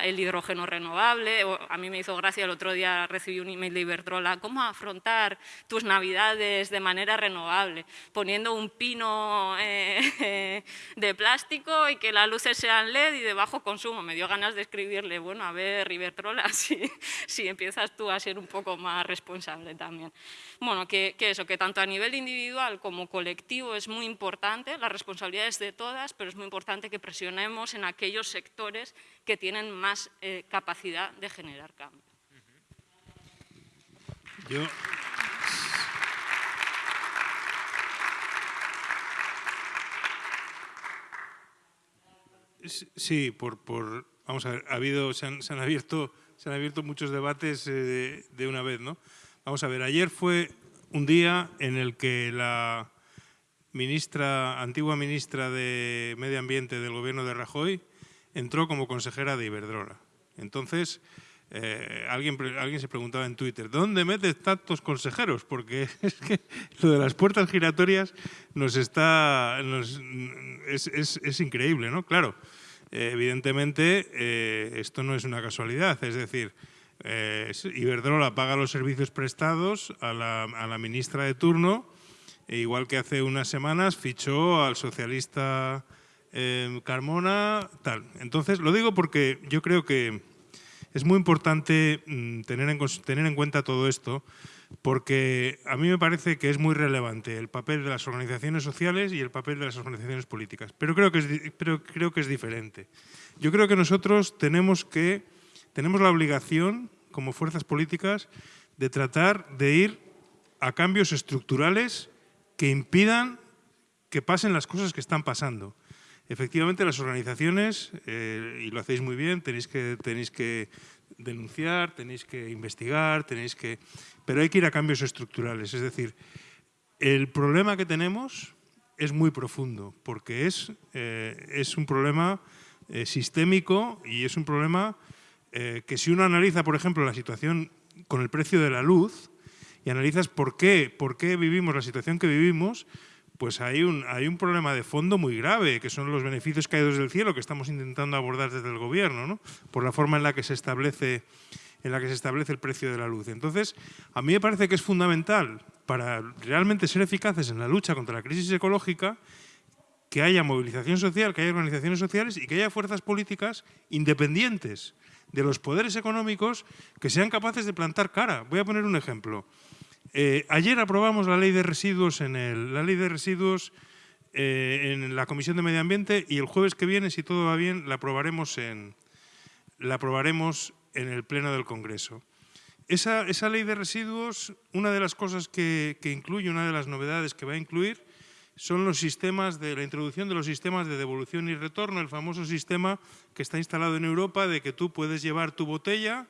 el hidrógeno renovable. a mí me hizo gracia, el otro día recibí un email de Iberdrola, ¿cómo afrontar tus navidades de manera renovable? Poniendo un pino eh, de plástico y que las luces sean LED y de bajo consumo. Me dio ganas de escribirle, bueno, a ver, Iberdrola, si, si empiezas tú a ser un poco más responsable también. Bueno, que, que eso, que tanto a nivel individual como colectivo es muy importante, la responsabilidad es de todas, pero es muy importante que presionemos en aquellos sectores que tienen más eh, capacidad de generar cambio. Sí, por, por, vamos a ver, ha habido, se han, abierto, se han abierto muchos debates eh, de una vez, ¿no? Vamos a ver, ayer fue un día en el que la ministra, antigua ministra de Medio Ambiente del gobierno de Rajoy entró como consejera de Iberdrola. Entonces, eh, alguien, alguien se preguntaba en Twitter, ¿dónde metes tantos consejeros? Porque es que lo de las puertas giratorias nos está, es, increíble, ¿no? Claro, eh, evidentemente eh, esto no es una casualidad, es decir, eh, Iberdrola paga los servicios prestados a la, ministra de turno, e igual que hace unas semanas fichó al socialista eh, Carmona, tal. Entonces, lo digo porque yo creo que es muy importante mm, tener, en, tener en cuenta todo esto, porque a mí me parece que es muy relevante el papel de las organizaciones sociales y el papel de las organizaciones políticas, pero creo que es, pero creo que es diferente. Yo creo que nosotros tenemos que tenemos la obligación, como fuerzas políticas, de tratar de ir a cambios estructurales que impidan que pasen las cosas que están pasando. Efectivamente, las organizaciones, eh, y lo hacéis muy bien, tenéis que, tenéis que denunciar, tenéis que investigar, tenéis que... Pero hay que ir a cambios estructurales. Es decir, el problema que tenemos es muy profundo, porque es, eh, es un problema eh, sistémico y es un problema eh, que si uno analiza, por ejemplo, la situación con el precio de la luz y analizas por qué, por qué vivimos la situación que vivimos, pues hay un, hay un problema de fondo muy grave, que son los beneficios caídos del cielo que estamos intentando abordar desde el gobierno, ¿no? por la forma en la que se establece en la que se establece el precio de la luz. Entonces, a mí me parece que es fundamental para realmente ser eficaces en la lucha contra la crisis ecológica que haya movilización social, que haya organizaciones sociales y que haya fuerzas políticas independientes de los poderes económicos que sean capaces de plantar cara. Voy a poner un ejemplo. Eh, ayer aprobamos la ley de residuos eh, en la Comisión de Medio Ambiente y el jueves que viene, si todo va bien, la aprobaremos en, la aprobaremos en el Pleno del Congreso. Esa, esa ley de residuos, una de las cosas que incluye, una de las novedades que va a incluir, son los sistemas de la introducción de los sistemas de devolución y retorno, el famoso sistema que está instalado en Europa de que tú puedes llevar tu botella,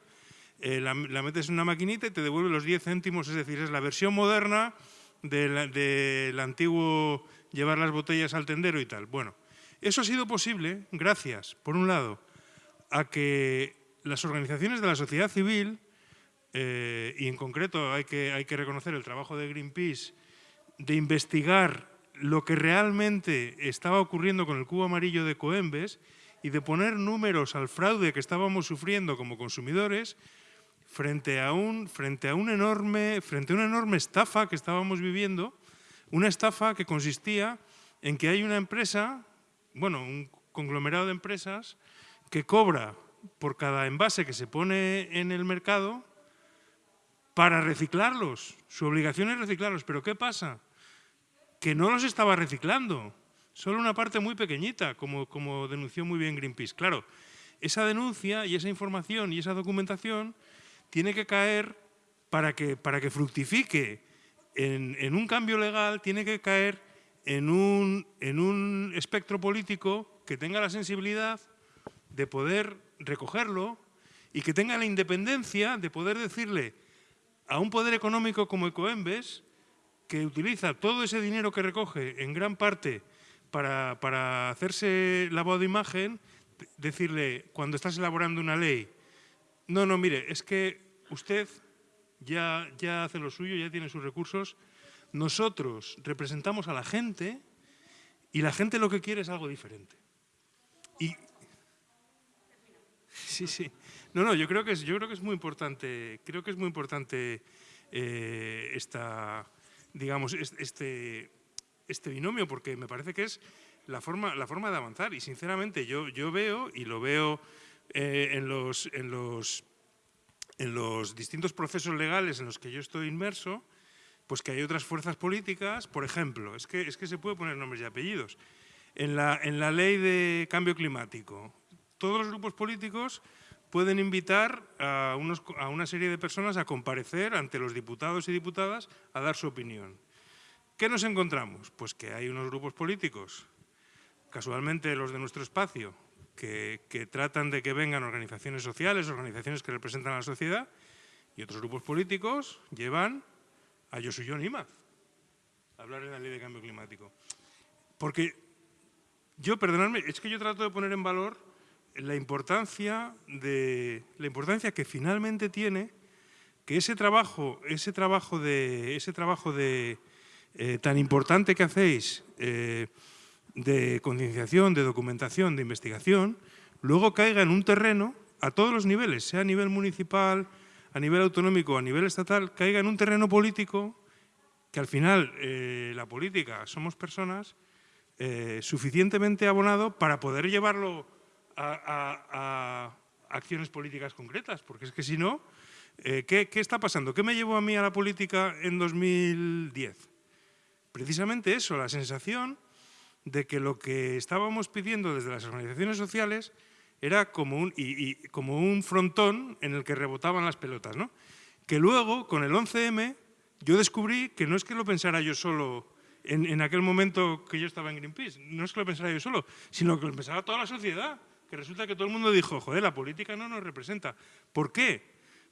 eh, la, metes en una maquinita y te devuelve los 10 céntimos, es decir, es la versión moderna del antiguo llevar las botellas al tendero y tal. Bueno, eso ha sido posible gracias, por un lado, a que las organizaciones de la sociedad civil, eh, y en concreto hay que, hay que reconocer el trabajo de Greenpeace, de investigar lo que realmente estaba ocurriendo con el cubo amarillo de Coembes y de poner números al fraude que estábamos sufriendo como consumidores frente a, un, frente, a un enorme, frente a una enorme estafa que estábamos viviendo, una estafa que consistía en que hay una empresa, bueno, un conglomerado de empresas, que cobra por cada envase que se pone en el mercado para reciclarlos. Su obligación es reciclarlos. ¿Pero qué pasa? Que no los estaba reciclando. Solo una parte muy pequeñita, como, como denunció muy bien Greenpeace. Claro, esa denuncia y esa información y esa documentación tiene que caer para que, para que fructifique en, un cambio legal, tiene que caer en un, en un espectro político que tenga la sensibilidad de poder recogerlo y que tenga la independencia de poder decirle a un poder económico como Ecoembes, que utiliza todo ese dinero que recoge en gran parte para, para hacerse lavado de imagen, decirle, cuando estás elaborando una ley, no, no, mire, es que usted ya, ya hace lo suyo, ya tiene sus recursos. Nosotros representamos a la gente y la gente lo que quiere es algo diferente. Y sí, sí. No, no, yo creo que es, yo creo que es muy importante, creo que es muy importante eh, esta, digamos, este, este binomio, porque me parece que es la forma, la forma de avanzar. Y sinceramente yo, yo veo, y lo veo eh, en, los, en los en los distintos procesos legales en los que yo estoy inmerso, pues que hay otras fuerzas políticas, por ejemplo, es que, es que se puede poner nombres y apellidos. En la, en la ley de cambio climático, todos los grupos políticos pueden invitar a, unos, a una serie de personas a comparecer ante los diputados y diputadas a dar su opinión. ¿Qué nos encontramos? Pues que hay unos grupos políticos, casualmente los de nuestro espacio, que, tratan de que vengan organizaciones sociales, organizaciones que representan a la sociedad, y otros grupos políticos llevan a Yosuyo Imaz a hablar de la ley de cambio climático. Porque yo, perdonadme, es que yo trato de poner en valor la importancia, de, la importancia que finalmente tiene que ese trabajo, ese trabajo, de, ese trabajo de, eh, tan importante que hacéis eh, de concienciación, de documentación, de investigación, luego caiga en un terreno a todos los niveles, sea a nivel municipal, a nivel autonómico, a nivel estatal, caiga en un terreno político que al final eh, la política somos personas suficientemente abonado para poder llevarlo a, acciones políticas concretas, porque es que si no, eh, ¿qué, ¿qué está pasando? ¿Qué me llevó a mí a la política en 2010? Precisamente eso, la sensación de que lo que estábamos pidiendo desde las organizaciones sociales era como un, y, como un frontón en el que rebotaban las pelotas. ¿no? Que luego, con el 11M, yo descubrí que no es que lo pensara yo solo en, en, aquel momento que yo estaba en Greenpeace, no es que lo pensara yo solo, sino que lo pensaba toda la sociedad, que resulta que todo el mundo dijo, joder, la política no nos representa. ¿Por qué?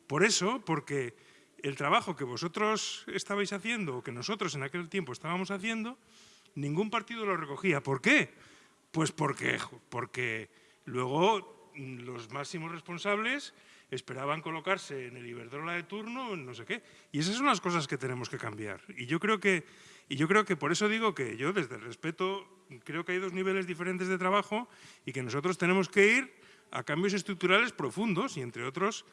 Por eso, porque el trabajo que vosotros estabais haciendo, o que nosotros en aquel tiempo estábamos haciendo, Ningún partido lo recogía. ¿Por qué? Pues porque, porque luego los máximos responsables esperaban colocarse en el Iberdrola de turno, no sé qué. Y esas son las cosas que tenemos que cambiar. Y yo creo que, y yo creo que por eso digo que yo desde el respeto creo que hay dos niveles diferentes de trabajo y que nosotros tenemos que ir a cambios estructurales profundos y entre otros,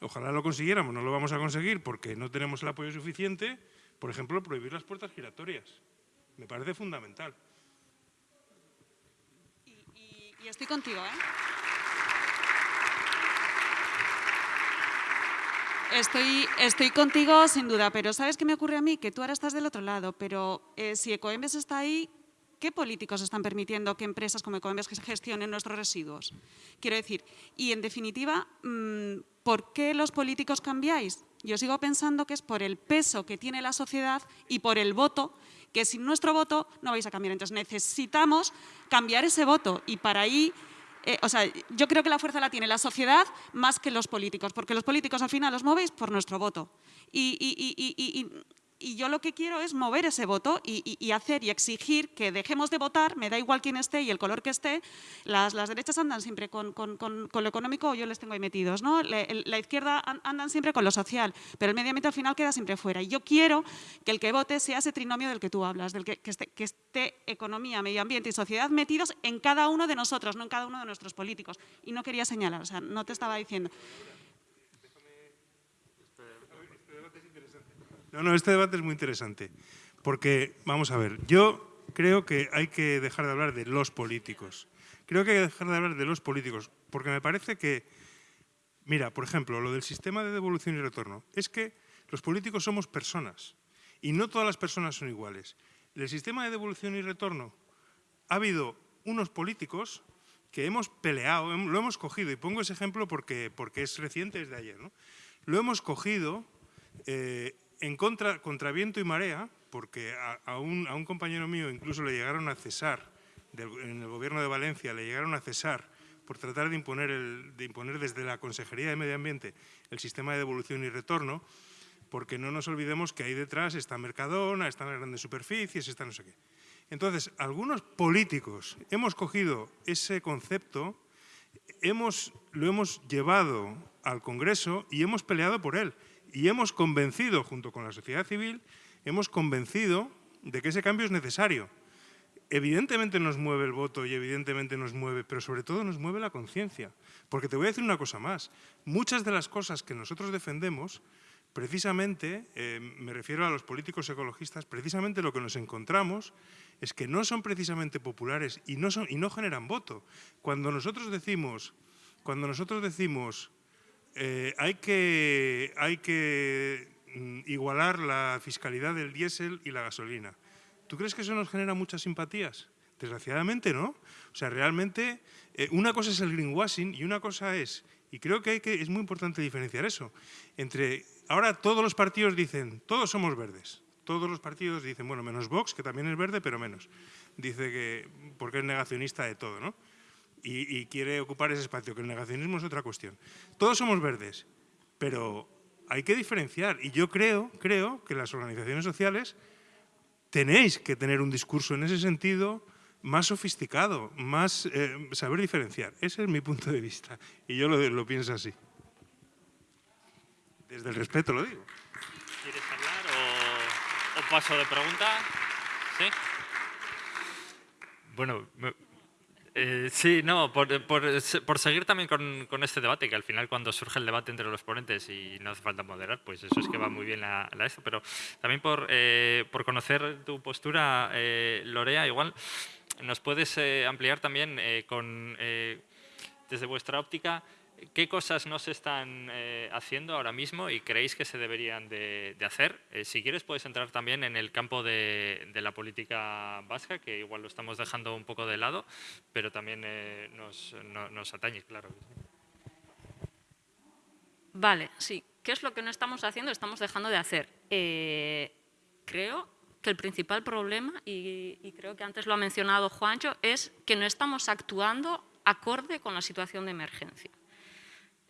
ojalá lo consiguiéramos, no lo vamos a conseguir porque no tenemos el apoyo suficiente, por ejemplo, prohibir las puertas giratorias. Me parece fundamental. Y, estoy contigo, ¿eh? Estoy, estoy contigo sin duda, pero ¿sabes qué me ocurre a mí? Que tú ahora estás del otro lado, pero eh, si Ecoembes está ahí, ¿qué políticos están permitiendo que empresas como Ecoembes gestionen nuestros residuos? Quiero decir, y en definitiva, mm, ¿por qué los políticos cambiáis? Yo sigo pensando que es por el peso que tiene la sociedad y por el voto, que sin nuestro voto no vais a cambiar. Entonces necesitamos cambiar ese voto y para ahí eh, o sea, yo creo que la fuerza la tiene la sociedad más que los políticos, porque los políticos al final los movéis por nuestro voto. Yo lo que quiero es mover ese voto y, hacer y exigir que dejemos de votar, me da igual quién esté y el color que esté, las, derechas andan siempre con, lo económico, yo les tengo ahí metidos, ¿no? la, izquierda andan siempre con lo social, pero el medio ambiente al final queda siempre fuera. Y yo quiero que el que vote sea ese trinomio del que tú hablas, del que, que esté economía, medio ambiente y sociedad metidos en cada uno de nosotros, no en cada uno de nuestros políticos. Y no quería señalar, o sea, no te estaba diciendo. No, no, este debate es muy interesante, porque, vamos a ver, yo creo que hay que dejar de hablar de los políticos. Creo que hay que dejar de hablar de los políticos, porque me parece que, mira, por ejemplo, lo del sistema de devolución y retorno, es que los políticos somos personas, y no todas las personas son iguales. El sistema de devolución y retorno ha habido unos políticos que hemos peleado, lo hemos cogido, y pongo ese ejemplo porque, porque es reciente, es de ayer, ¿no? Lo hemos cogido eh, en contra, contra viento y marea, porque a, un, compañero mío incluso le llegaron a cesar, en el gobierno de Valencia le llegaron a cesar por tratar de imponer, el, de imponer desde la Consejería de Medio Ambiente el sistema de devolución y retorno, porque no nos olvidemos que ahí detrás está Mercadona, están las grandes superficies, está no sé qué. Entonces, algunos políticos hemos cogido ese concepto, hemos, lo hemos llevado al Congreso y hemos peleado por él y hemos convencido, junto con la sociedad civil, hemos convencido de que ese cambio es necesario. Evidentemente nos mueve el voto y evidentemente nos mueve, pero sobre todo nos mueve la conciencia. Porque te voy a decir una cosa más. Muchas de las cosas que nosotros defendemos, precisamente, eh, me refiero a los políticos ecologistas, precisamente lo que nos encontramos es que no son precisamente populares y no, y no generan voto. Cuando nosotros decimos, cuando nosotros decimos eh, hay que, mm, igualar la fiscalidad del diésel y la gasolina. ¿Tú crees que eso nos genera muchas simpatías? Desgraciadamente no. O sea, realmente eh, una cosa es el greenwashing y una cosa es, y creo que, hay que es muy importante diferenciar eso, entre, ahora todos los partidos dicen, todos somos verdes. Todos los partidos dicen, bueno, menos Vox, que también es verde, pero menos. Dice que, porque es negacionista de todo, ¿no? Y, quiere ocupar ese espacio, que el negacionismo es otra cuestión. Todos somos verdes, pero hay que diferenciar. Y yo creo, creo que las organizaciones sociales tenéis que tener un discurso en ese sentido más sofisticado, más eh, saber diferenciar. Ese es mi punto de vista y yo lo, pienso así. Desde el respeto lo digo. ¿Quieres hablar o, o paso de pregunta? ¿Sí? Bueno, eh, sí, no, por, por, seguir también con, con, este debate, que al final cuando surge el debate entre los ponentes y no hace falta moderar, pues eso es que va muy bien a, a eso, pero también por, eh, por conocer tu postura, eh, Lorea, igual nos puedes ampliar también con, desde vuestra óptica ¿Qué cosas no se están eh, haciendo ahora mismo y creéis que se deberían de, hacer? Eh, si quieres puedes entrar también en el campo de, la política vasca, que igual lo estamos dejando un poco de lado, pero también eh, nos, atañe, claro. Vale, sí. ¿Qué es lo que no estamos haciendo? Estamos dejando de hacer. creo que el principal problema, y creo que antes lo ha mencionado Juancho, es que no estamos actuando acorde con la situación de emergencia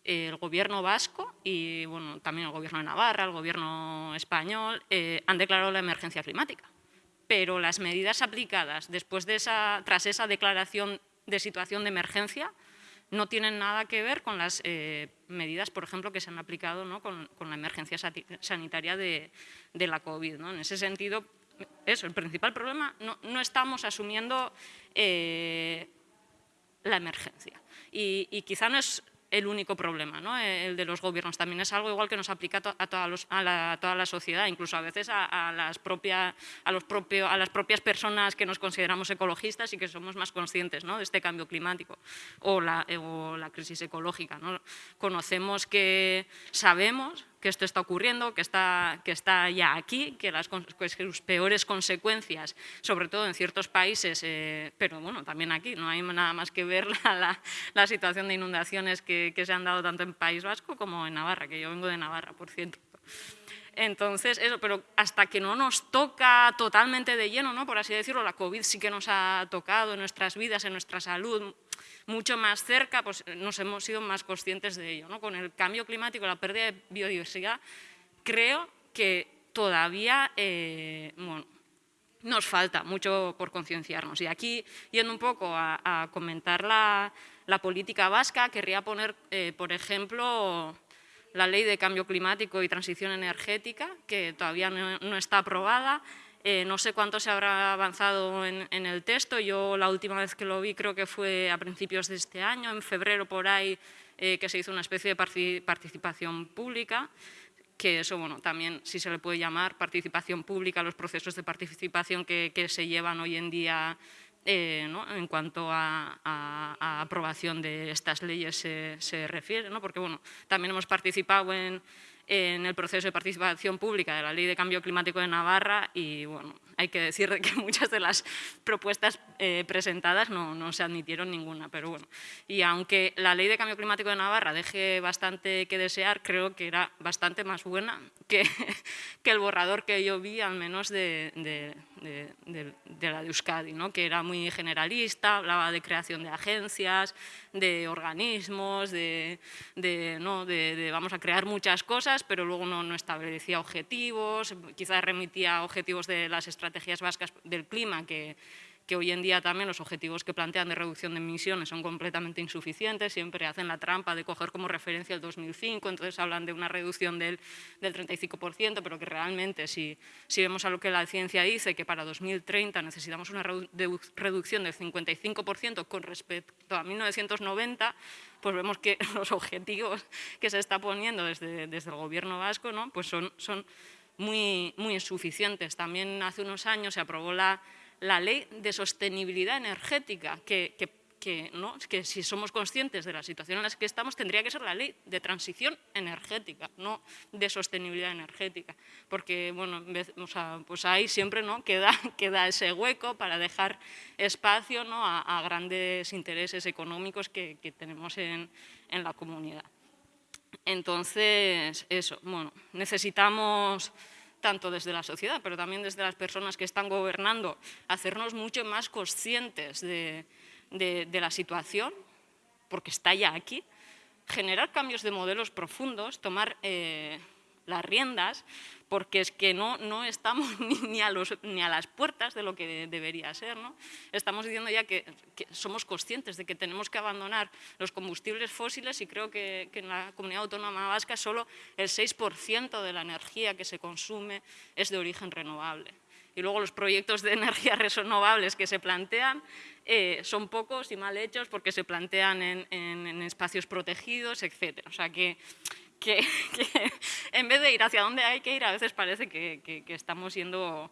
el gobierno vasco y bueno, también el gobierno de Navarra, el gobierno español, eh, han declarado la emergencia climática. pero las medidas aplicadas después de esa, tras esa declaración de situación de emergencia no tienen nada que ver con las eh, medidas, por ejemplo, que se han aplicado ¿no? con, la emergencia sanitaria de, la COVID. ¿no? En ese sentido, eso, el principal problema, no, no estamos asumiendo eh, la emergencia. Y, quizá no es el único problema, ¿no? el de los gobiernos. También es algo igual que nos aplica a, toda, la, sociedad, incluso a veces a, las propias, a, los a las propias personas que nos consideramos ecologistas y que somos más conscientes ¿no? de este cambio climático o la, o la crisis ecológica. ¿no? Conocemos que sabemos que esto está ocurriendo, que está, que está ya aquí, que, las, sus peores consecuencias, sobre todo en ciertos países, eh, pero bueno, también aquí, no hay nada más que ver la, la, situación de inundaciones que, que, se han dado tanto en País Vasco como en Navarra, que yo vengo de Navarra, por cierto. Entonces, eso, pero hasta que no nos toca totalmente de lleno, ¿no? por así decirlo, la COVID sí que nos ha tocado en nuestras vidas, en nuestra salud, mucho más cerca, pues nos hemos sido más conscientes de ello. ¿no? Con el cambio climático, la pérdida de biodiversidad, creo que todavía eh, nos falta mucho por concienciarnos. Y aquí, yendo un poco a, comentar la, política vasca, querría poner, eh, por ejemplo, la ley de cambio climático y transición energética, que todavía no está aprobada, eh, no sé cuánto se habrá avanzado en, el texto, yo la última vez que lo vi creo que fue a principios de este año, en febrero por ahí, eh, que se hizo una especie de participación pública, que eso, bueno, también si se le puede llamar participación pública, los procesos de participación que, se llevan hoy en día eh, en cuanto a, aprobación de estas leyes se, se refiere, ¿no? porque bueno, también hemos participado en, en el proceso de participación pública de la Ley de Cambio Climático de Navarra y bueno, hay que decir que muchas de las propuestas eh, presentadas no, no, se admitieron ninguna, pero bueno. Y aunque la Ley de Cambio Climático de Navarra deje bastante que desear, creo que era bastante más buena que, que el borrador que yo vi, al menos de, de, de, la de Euskadi, ¿no? que era muy generalista, hablaba de creación de agencias, de organismos, de, ¿no? de, vamos a crear muchas cosas, pero luego no, no establecía objetivos, quizás remitía objetivos de las estrategias vascas del clima que que hoy en día también los objetivos que plantean de reducción de emisiones son completamente insuficientes, siempre hacen la trampa de coger como referencia el 2005, entonces hablan de una reducción del, del 35%, pero que realmente si, si vemos a lo que la ciencia dice, que para 2030 necesitamos una reducción del 55% con respecto a 1990, pues vemos que los objetivos que se está poniendo desde, desde el gobierno vasco ¿no? pues son, son muy, muy insuficientes. También hace unos años se aprobó la la ley de sostenibilidad energética, que, ¿no? que si somos conscientes de la situación en la que estamos, tendría que ser la ley de transición energética, no de sostenibilidad energética. Porque, bueno, pues ahí siempre ¿no? queda, queda ese hueco para dejar espacio ¿no? a, grandes intereses económicos que, tenemos en, en la comunidad. Entonces, eso, bueno, necesitamos tanto desde la sociedad, pero también desde las personas que están gobernando, hacernos mucho más conscientes de, la situación, porque está ya aquí, generar cambios de modelos profundos, tomar eh, las riendas, porque es que no, no estamos ni a, los, ni a las puertas de lo que debería ser. ¿no? Estamos diciendo ya que, somos conscientes de que tenemos que abandonar los combustibles fósiles y creo que, en la comunidad autónoma vasca solo el 6% de la energía que se consume es de origen renovable. Y luego los proyectos de energías renovables que se plantean eh, son pocos y mal hechos porque se plantean en, en espacios protegidos, etc. O sea que que, en vez de ir hacia donde hay que ir, a veces parece que, estamos yendo,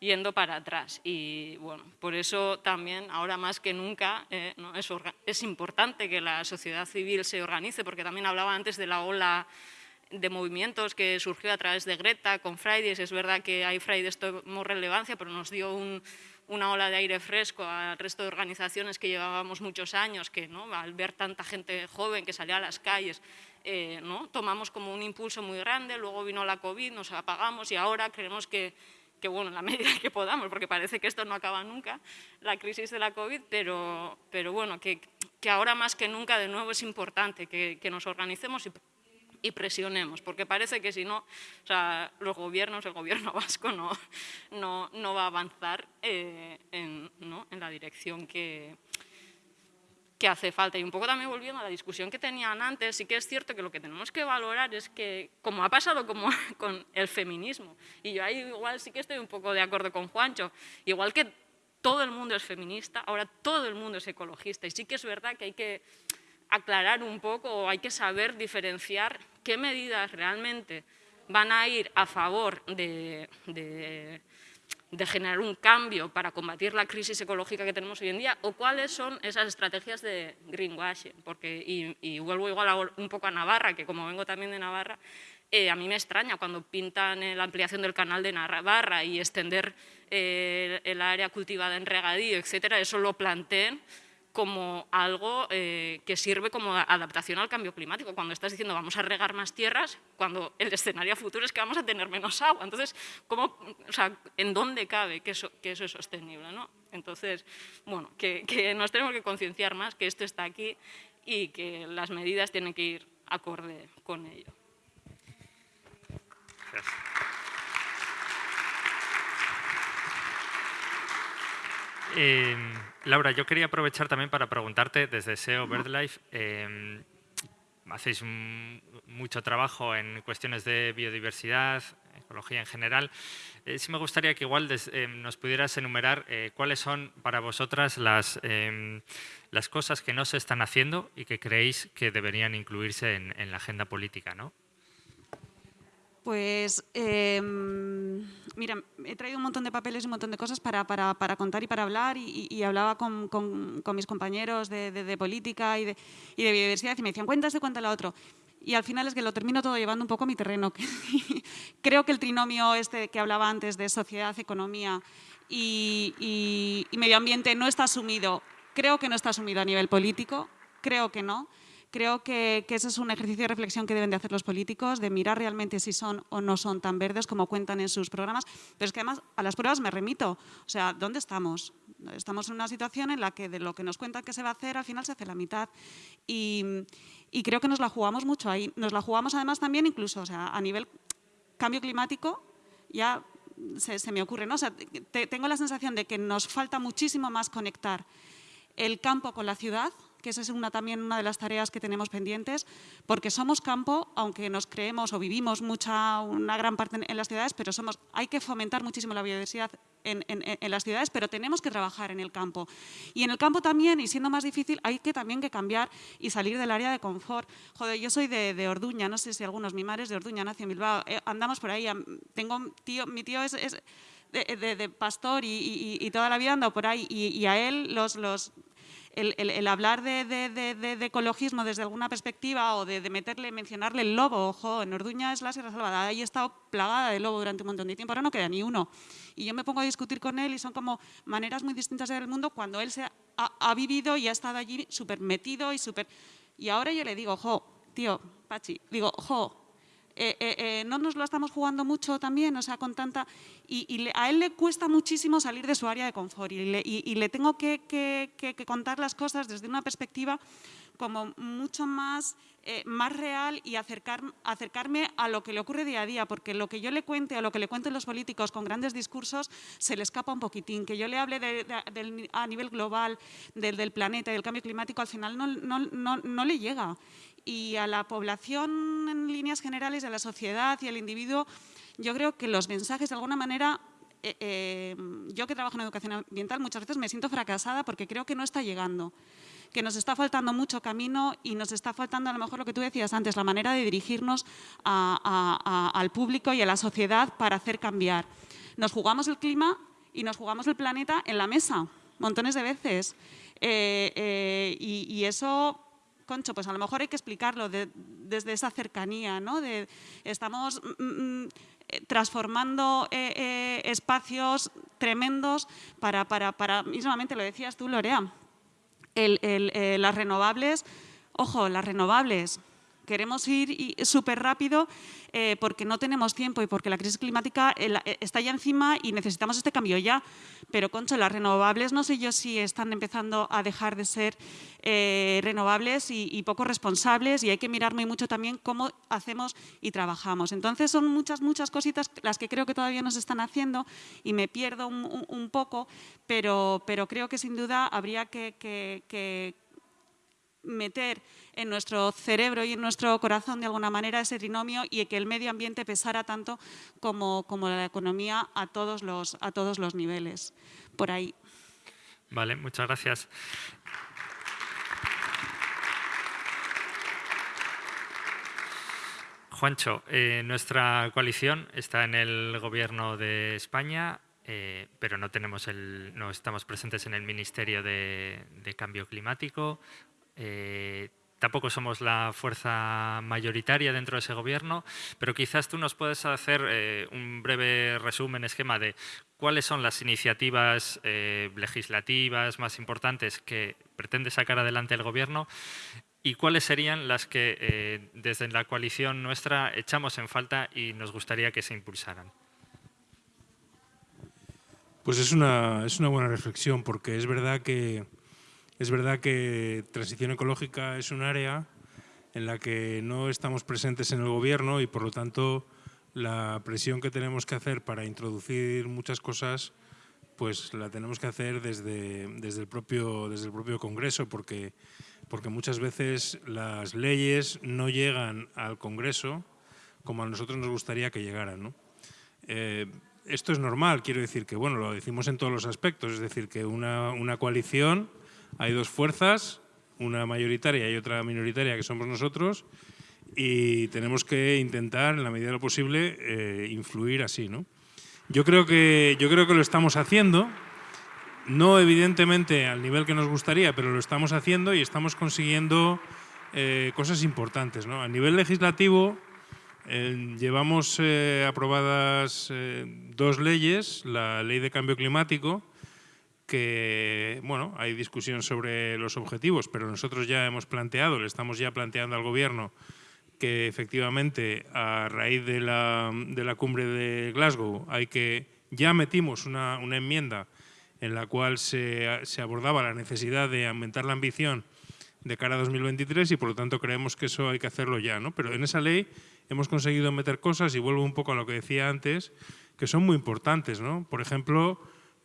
yendo para atrás. Y bueno, por eso también, ahora más que nunca, eh, es, es importante que la sociedad civil se organice, porque también hablaba antes de la ola de movimientos que surgió a través de Greta con Fridays. Es verdad que hay Fridays tomó relevancia, pero nos dio un, una ola de aire fresco al resto de organizaciones que llevábamos muchos años, que ¿no? al ver tanta gente joven que salía a las calles, eh, ¿no? tomamos como un impulso muy grande, luego vino la COVID, nos apagamos y ahora creemos que, que bueno, en la medida que podamos, porque parece que esto no acaba nunca, la crisis de la COVID, pero, pero bueno, que, que ahora más que nunca de nuevo es importante que, que nos organicemos y y presionemos, porque parece que si no, o sea, los gobiernos, el gobierno vasco no, no, no va a avanzar eh, en, ¿no? en la dirección que, que hace falta. Y un poco también volviendo a la discusión que tenían antes, sí que es cierto que lo que tenemos que valorar es que, como ha pasado como con el feminismo, y yo ahí igual sí que estoy un poco de acuerdo con Juancho, igual que todo el mundo es feminista, ahora todo el mundo es ecologista, y sí que es verdad que hay que aclarar un poco o hay que saber diferenciar qué medidas realmente van a ir a favor de, generar un cambio para combatir la crisis ecológica que tenemos hoy en día o cuáles son esas estrategias de greenwashing. Porque, y, vuelvo igual un poco a Navarra, que como vengo también de Navarra, eh, a mí me extraña cuando pintan la ampliación del canal de Navarra y extender eh, el área cultivada en regadío, etcétera, eso lo planteen como algo eh, que sirve como adaptación al cambio climático. Cuando estás diciendo vamos a regar más tierras, cuando el escenario futuro es que vamos a tener menos agua. Entonces, ¿cómo, o sea, ¿en dónde cabe que eso, que eso es sostenible? ¿no? Entonces, bueno, que, que nos tenemos que concienciar más que esto está aquí y que las medidas tienen que ir acorde con ello. Eh, Laura, yo quería aprovechar también para preguntarte desde SEO BirdLife, eh, hacéis mucho trabajo en cuestiones de biodiversidad, ecología en general. Eh, sí me gustaría que igual em, nos pudieras enumerar eh, cuáles son para vosotras las, em, las cosas que no se están haciendo y que creéis que deberían incluirse en, en la agenda política, ¿no? Pues, em, mira, he traído un montón de papeles y un montón de cosas para, contar y para hablar y, hablaba con, mis compañeros de, política y de, biodiversidad y me decían, cuéntase, cuéntale a otro. Y al final es que lo termino todo llevando un poco a mi terreno. Creo que el trinomio este que hablaba antes de sociedad, economía y medio ambiente no está asumido. Creo que no está asumido a nivel político, creo que no. Creo que, ese es un ejercicio de reflexión que deben de hacer los políticos, de mirar realmente si son o no son tan verdes como cuentan en sus programas, pero es que además a las pruebas me remito. O sea, ¿dónde estamos? Estamos en una situación en la que de lo que nos cuentan que se va a hacer, al final se hace la mitad. Y, creo que nos la jugamos mucho ahí. Nos la jugamos además también incluso, o sea, a nivel cambio climático, ya se, me ocurre, ¿no? O sea, tengo la sensación de que nos falta muchísimo más conectar el campo con la ciudad, que esa es una, también una de las tareas que tenemos pendientes, porque somos campo, aunque nos creemos o vivimos mucha, una gran parte en, las ciudades, pero somos, hay que fomentar muchísimo la biodiversidad en, las ciudades, pero tenemos que trabajar en el campo. Y en el campo también, y siendo más difícil, hay que también que cambiar y salir del área de confort. Joder, yo soy de, Orduña, no sé si algunos, mi madre es de Orduña, nació en Bilbao, eh, andamos por ahí, tengo tío, mi tío es, de, pastor y, toda la vida ando por ahí y, y a él los, los, el, hablar de, ecologismo desde alguna perspectiva o de, meterle, mencionarle el lobo, ojo, en Orduña es la Sierra Salvada, ahí he plagada de lobo durante un montón de tiempo, ahora no queda ni uno. Y yo me pongo a discutir con él y son como maneras muy distintas de ver el mundo cuando él se ha, vivido y ha estado allí súper metido y súper... Y ahora yo le digo, ojo, tío, Pachi, digo, ojo, eh, eh, eh, no nos lo estamos jugando mucho también, o sea, con tanta... Y, a él le cuesta muchísimo salir de su área de confort y le, tengo que, contar las cosas desde una perspectiva como mucho más, más real y acercar, acercarme a lo que le ocurre día a día, porque lo que yo le cuente o lo que le cuenten los políticos con grandes discursos se le escapa un poquitín. Que yo le hable a nivel global del, del, planeta y del cambio climático, al final no, no, no le llega y a la población en líneas generales, a la sociedad y al individuo, yo creo que los mensajes de alguna manera, eh, eh, yo que trabajo en educación ambiental muchas veces me siento fracasada porque creo que no está llegando, que nos está faltando mucho camino y nos está faltando a lo mejor lo que tú decías antes, la manera de dirigirnos al público y a la sociedad para hacer cambiar. Nos jugamos el clima y nos jugamos el planeta en la mesa, montones de veces. Eh, y eso Concho, pues a lo mejor hay que explicarlo desde esa cercanía, ¿no? Estamos mm, mm, eh, transformando eh, eh, espacios tremendos para, para, para, mismamente lo decías tú, Lorea, las renovables, ojo, las renovables, queremos ir súper rápido eh, porque no tenemos tiempo y porque la crisis climática eh, eh, está ya encima y necesitamos este cambio ya. Pero, Concho, las renovables no sé yo si están empezando a dejar de ser renovables y, poco responsables y hay que mirar muy mucho también cómo hacemos y trabajamos. Entonces, son muchas, muchas cositas las que creo que todavía nos están haciendo y me pierdo un, poco, pero, pero creo que sin duda habría que meter en nuestro cerebro y en nuestro corazón de alguna manera ese trinomio y que el medio ambiente pesara tanto como, como la economía a todos, los, a todos los niveles. Por ahí. Vale, muchas gracias. Juancho, eh, nuestra coalición está en el gobierno de España, eh, pero no, tenemos el, no estamos presentes en el Ministerio de, de Cambio Climático. Eh, tampoco somos la fuerza mayoritaria dentro de ese gobierno, pero quizás tú nos puedes hacer eh, un breve resumen, esquema de cuáles son las iniciativas eh, legislativas más importantes que pretende sacar adelante el gobierno y cuáles serían las que desde la coalición nuestra echamos en falta y nos gustaría que se impulsaran. Pues es una, es una buena reflexión, porque es verdad que es verdad que transición ecológica es un área en la que no estamos presentes en el gobierno y por lo tanto la presión que tenemos que hacer para introducir muchas cosas pues la tenemos que hacer desde, desde, el, propio, desde el propio Congreso porque, porque muchas veces las leyes no llegan al Congreso como a nosotros nos gustaría que llegaran. Eh, esto es normal, quiero decir que bueno, lo decimos en todos los aspectos, es decir, que una, una coalición hay dos fuerzas, una mayoritaria y otra minoritaria que somos nosotros y tenemos que intentar, en la medida de lo posible, eh, influir así. ¿no? Yo, creo que, yo creo que lo estamos haciendo, no evidentemente al nivel que nos gustaría, pero lo estamos haciendo y estamos consiguiendo eh, cosas importantes. ¿no? A nivel legislativo eh, llevamos aprobadas dos leyes, la ley de cambio climático, que, bueno, hay discusión sobre los objetivos, pero nosotros ya hemos planteado, le estamos ya planteando al Gobierno que efectivamente a raíz de la, de la cumbre de Glasgow hay que, ya metimos una, una enmienda en la cual se, se, abordaba la necesidad de aumentar la ambición de cara a 2023 y por lo tanto creemos que eso hay que hacerlo ya. ¿no? Pero en esa ley hemos conseguido meter cosas, y vuelvo un poco a lo que decía antes, que son muy importantes. ¿no? Por ejemplo,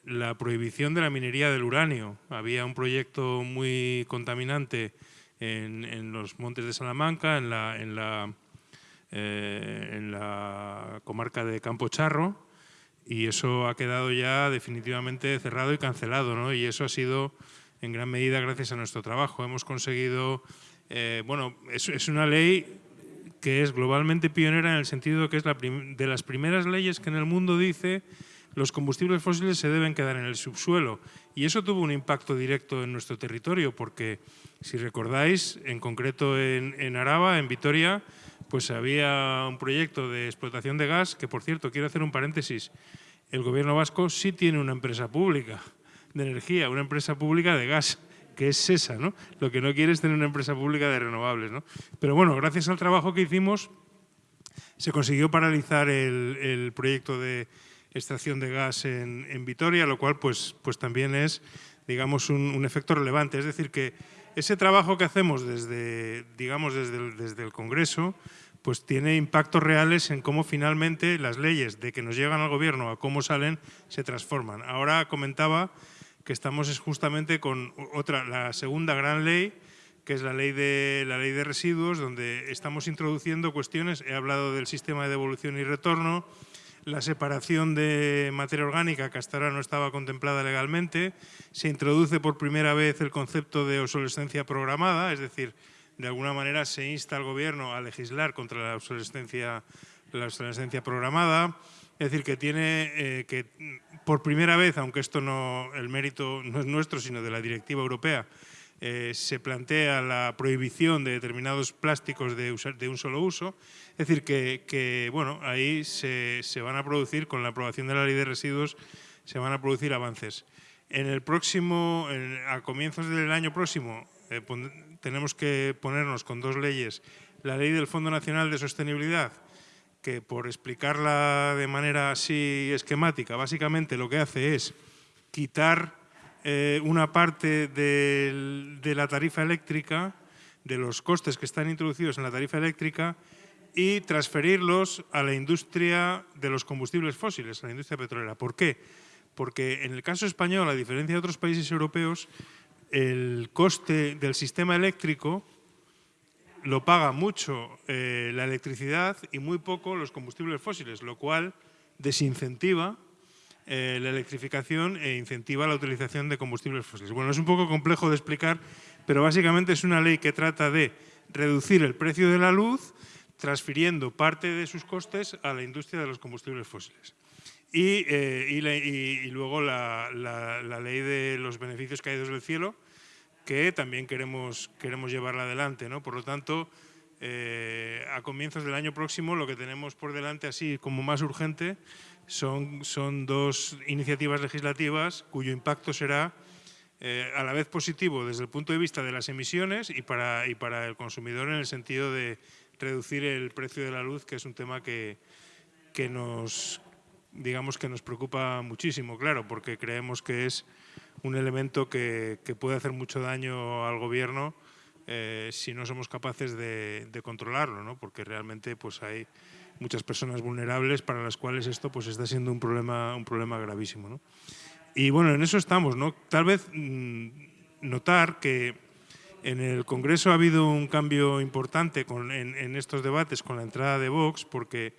la prohibición de la minería del uranio. Había un proyecto muy contaminante en, los montes de Salamanca, en la, eh, en la comarca de Campo Charro, y eso ha quedado ya definitivamente cerrado y cancelado, ¿no? y eso ha sido en gran medida gracias a nuestro trabajo. Hemos conseguido, eh, bueno, es, es, una ley que es globalmente pionera en el sentido de que es la de las primeras leyes que en el mundo dice los combustibles fósiles se deben quedar en el subsuelo. Y eso tuvo un impacto directo en nuestro territorio, porque si recordáis, en concreto en, Araba, en Vitoria, pues había un proyecto de explotación de gas, que por cierto, quiero hacer un paréntesis, el gobierno vasco sí tiene una empresa pública de energía, una empresa pública de gas, que es esa, ¿no? Lo que no quiere es tener una empresa pública de renovables, ¿no? Pero bueno, gracias al trabajo que hicimos, se consiguió paralizar el proyecto de, extracción de gas en, Vitoria, lo cual pues, pues también es digamos, un, efecto relevante. Es decir, que ese trabajo que hacemos desde, digamos, desde el, desde el Congreso pues tiene impactos reales en cómo finalmente las leyes de que nos llegan al gobierno a cómo salen se transforman. Ahora comentaba que estamos justamente con otra, la segunda gran ley, que es la ley de la ley de residuos, donde estamos introduciendo cuestiones, he hablado del sistema de devolución y retorno, la separación de materia orgánica que hasta ahora no estaba contemplada legalmente, se introduce por primera vez el concepto de obsolescencia programada, es decir, de alguna manera se insta al Gobierno a legislar contra la obsolescencia, la obsolescencia programada, es decir, que tiene eh, que por primera vez, aunque esto no, el mérito no es nuestro, sino de la directiva europea, eh, se plantea la prohibición de determinados plásticos de, un solo uso. Es decir, que, bueno, ahí se, van a producir, con la aprobación de la ley de residuos, se van a producir avances. En el próximo, a comienzos del año próximo, eh, tenemos que ponernos con dos leyes la ley del Fondo Nacional de Sostenibilidad, que por explicarla de manera así esquemática, básicamente lo que hace es quitar eh, una parte de la tarifa eléctrica, de los costes que están introducidos en la tarifa eléctrica y transferirlos a la industria de los combustibles fósiles, a la industria petrolera. ¿Por qué? Porque en el caso español, a diferencia de otros países europeos, el coste del sistema eléctrico lo paga mucho eh, la electricidad y muy poco los combustibles fósiles, lo cual desincentiva eh, la electrificación e incentiva la utilización de combustibles fósiles. Bueno, es un poco complejo de explicar, pero básicamente es una ley que trata de reducir el precio de la luz transfiriendo parte de sus costes a la industria de los combustibles fósiles. Y, eh, luego la, ley de los beneficios caídos del cielo, que también queremos, queremos llevarla adelante. ¿no? Por lo tanto, eh, a comienzos del año próximo lo que tenemos por delante así como más urgente son, son dos iniciativas legislativas cuyo impacto será eh, a la vez positivo desde el punto de vista de las emisiones y para, y para el consumidor en el sentido de reducir el precio de la luz, que es un tema que, que nos, digamos que nos preocupa muchísimo, claro, porque creemos que es un elemento que, puede hacer mucho daño al gobierno eh, si no somos capaces de, controlarlo, ¿no? porque realmente pues, hay muchas personas vulnerables para las cuales esto pues, está siendo un problema, un problema gravísimo. ¿no? Y bueno, en eso estamos. ¿no? Tal vez mm, notar que en el Congreso ha habido un cambio importante con, en, estos debates con la entrada de Vox, porque,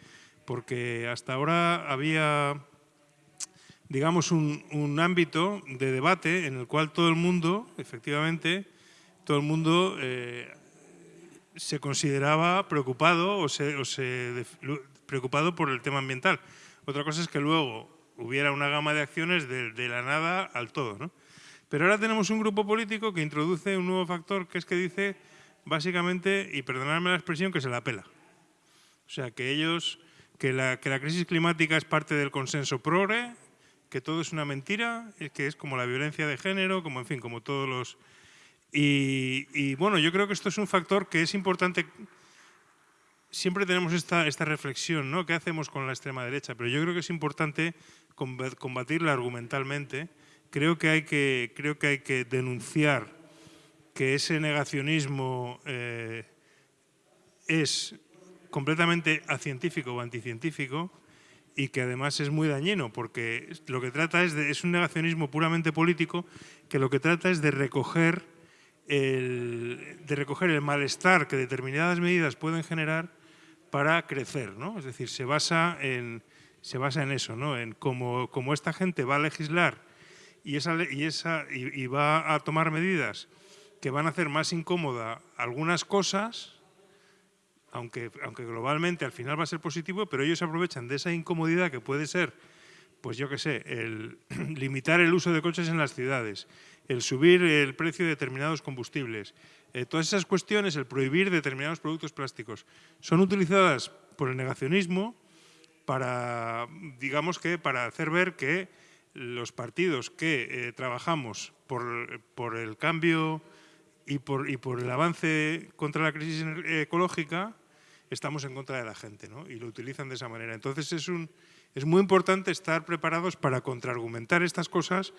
porque hasta ahora había digamos, un, un, ámbito de debate en el cual todo el mundo, efectivamente, todo el mundo eh, se consideraba preocupado o se, preocupado por el tema ambiental. Otra cosa es que luego hubiera una gama de acciones de, la nada al todo. ¿no? Pero ahora tenemos un grupo político que introduce un nuevo factor que es que dice, básicamente, y perdonadme la expresión, que se la pela. O sea, que ellos, que la, crisis climática es parte del consenso progre, que todo es una mentira, que es como la violencia de género, como en fin, como todos los... Y, bueno, yo creo que esto es un factor que es importante. Siempre tenemos esta, reflexión, ¿no? ¿Qué hacemos con la extrema derecha? Pero yo creo que es importante combatirla argumentalmente. Creo que hay que, creo que, hay que denunciar que ese negacionismo eh, es completamente acientífico o anticientífico y que además es muy dañino porque lo que trata es de, es un negacionismo puramente político que lo que trata es de recoger el, de recoger el malestar que determinadas medidas pueden generar para crecer, ¿no? Es decir, se basa en, se basa en eso, ¿no? En cómo, como esta gente va a legislar y, esa, y, esa, y va a tomar medidas que van a hacer más incómoda algunas cosas, aunque, aunque globalmente al final va a ser positivo, pero ellos aprovechan de esa incomodidad que puede ser, pues yo qué sé, el limitar el uso de coches en las ciudades, el subir el precio de determinados combustibles, eh, todas esas cuestiones, el prohibir determinados productos plásticos, son utilizadas por el negacionismo para, digamos que, para hacer ver que los partidos que eh, trabajamos por, por, el cambio y por, y por el avance contra la crisis ecológica, estamos en contra de la gente ¿no? y lo utilizan de esa manera. Entonces es, un, es muy importante estar preparados para contraargumentar estas cosas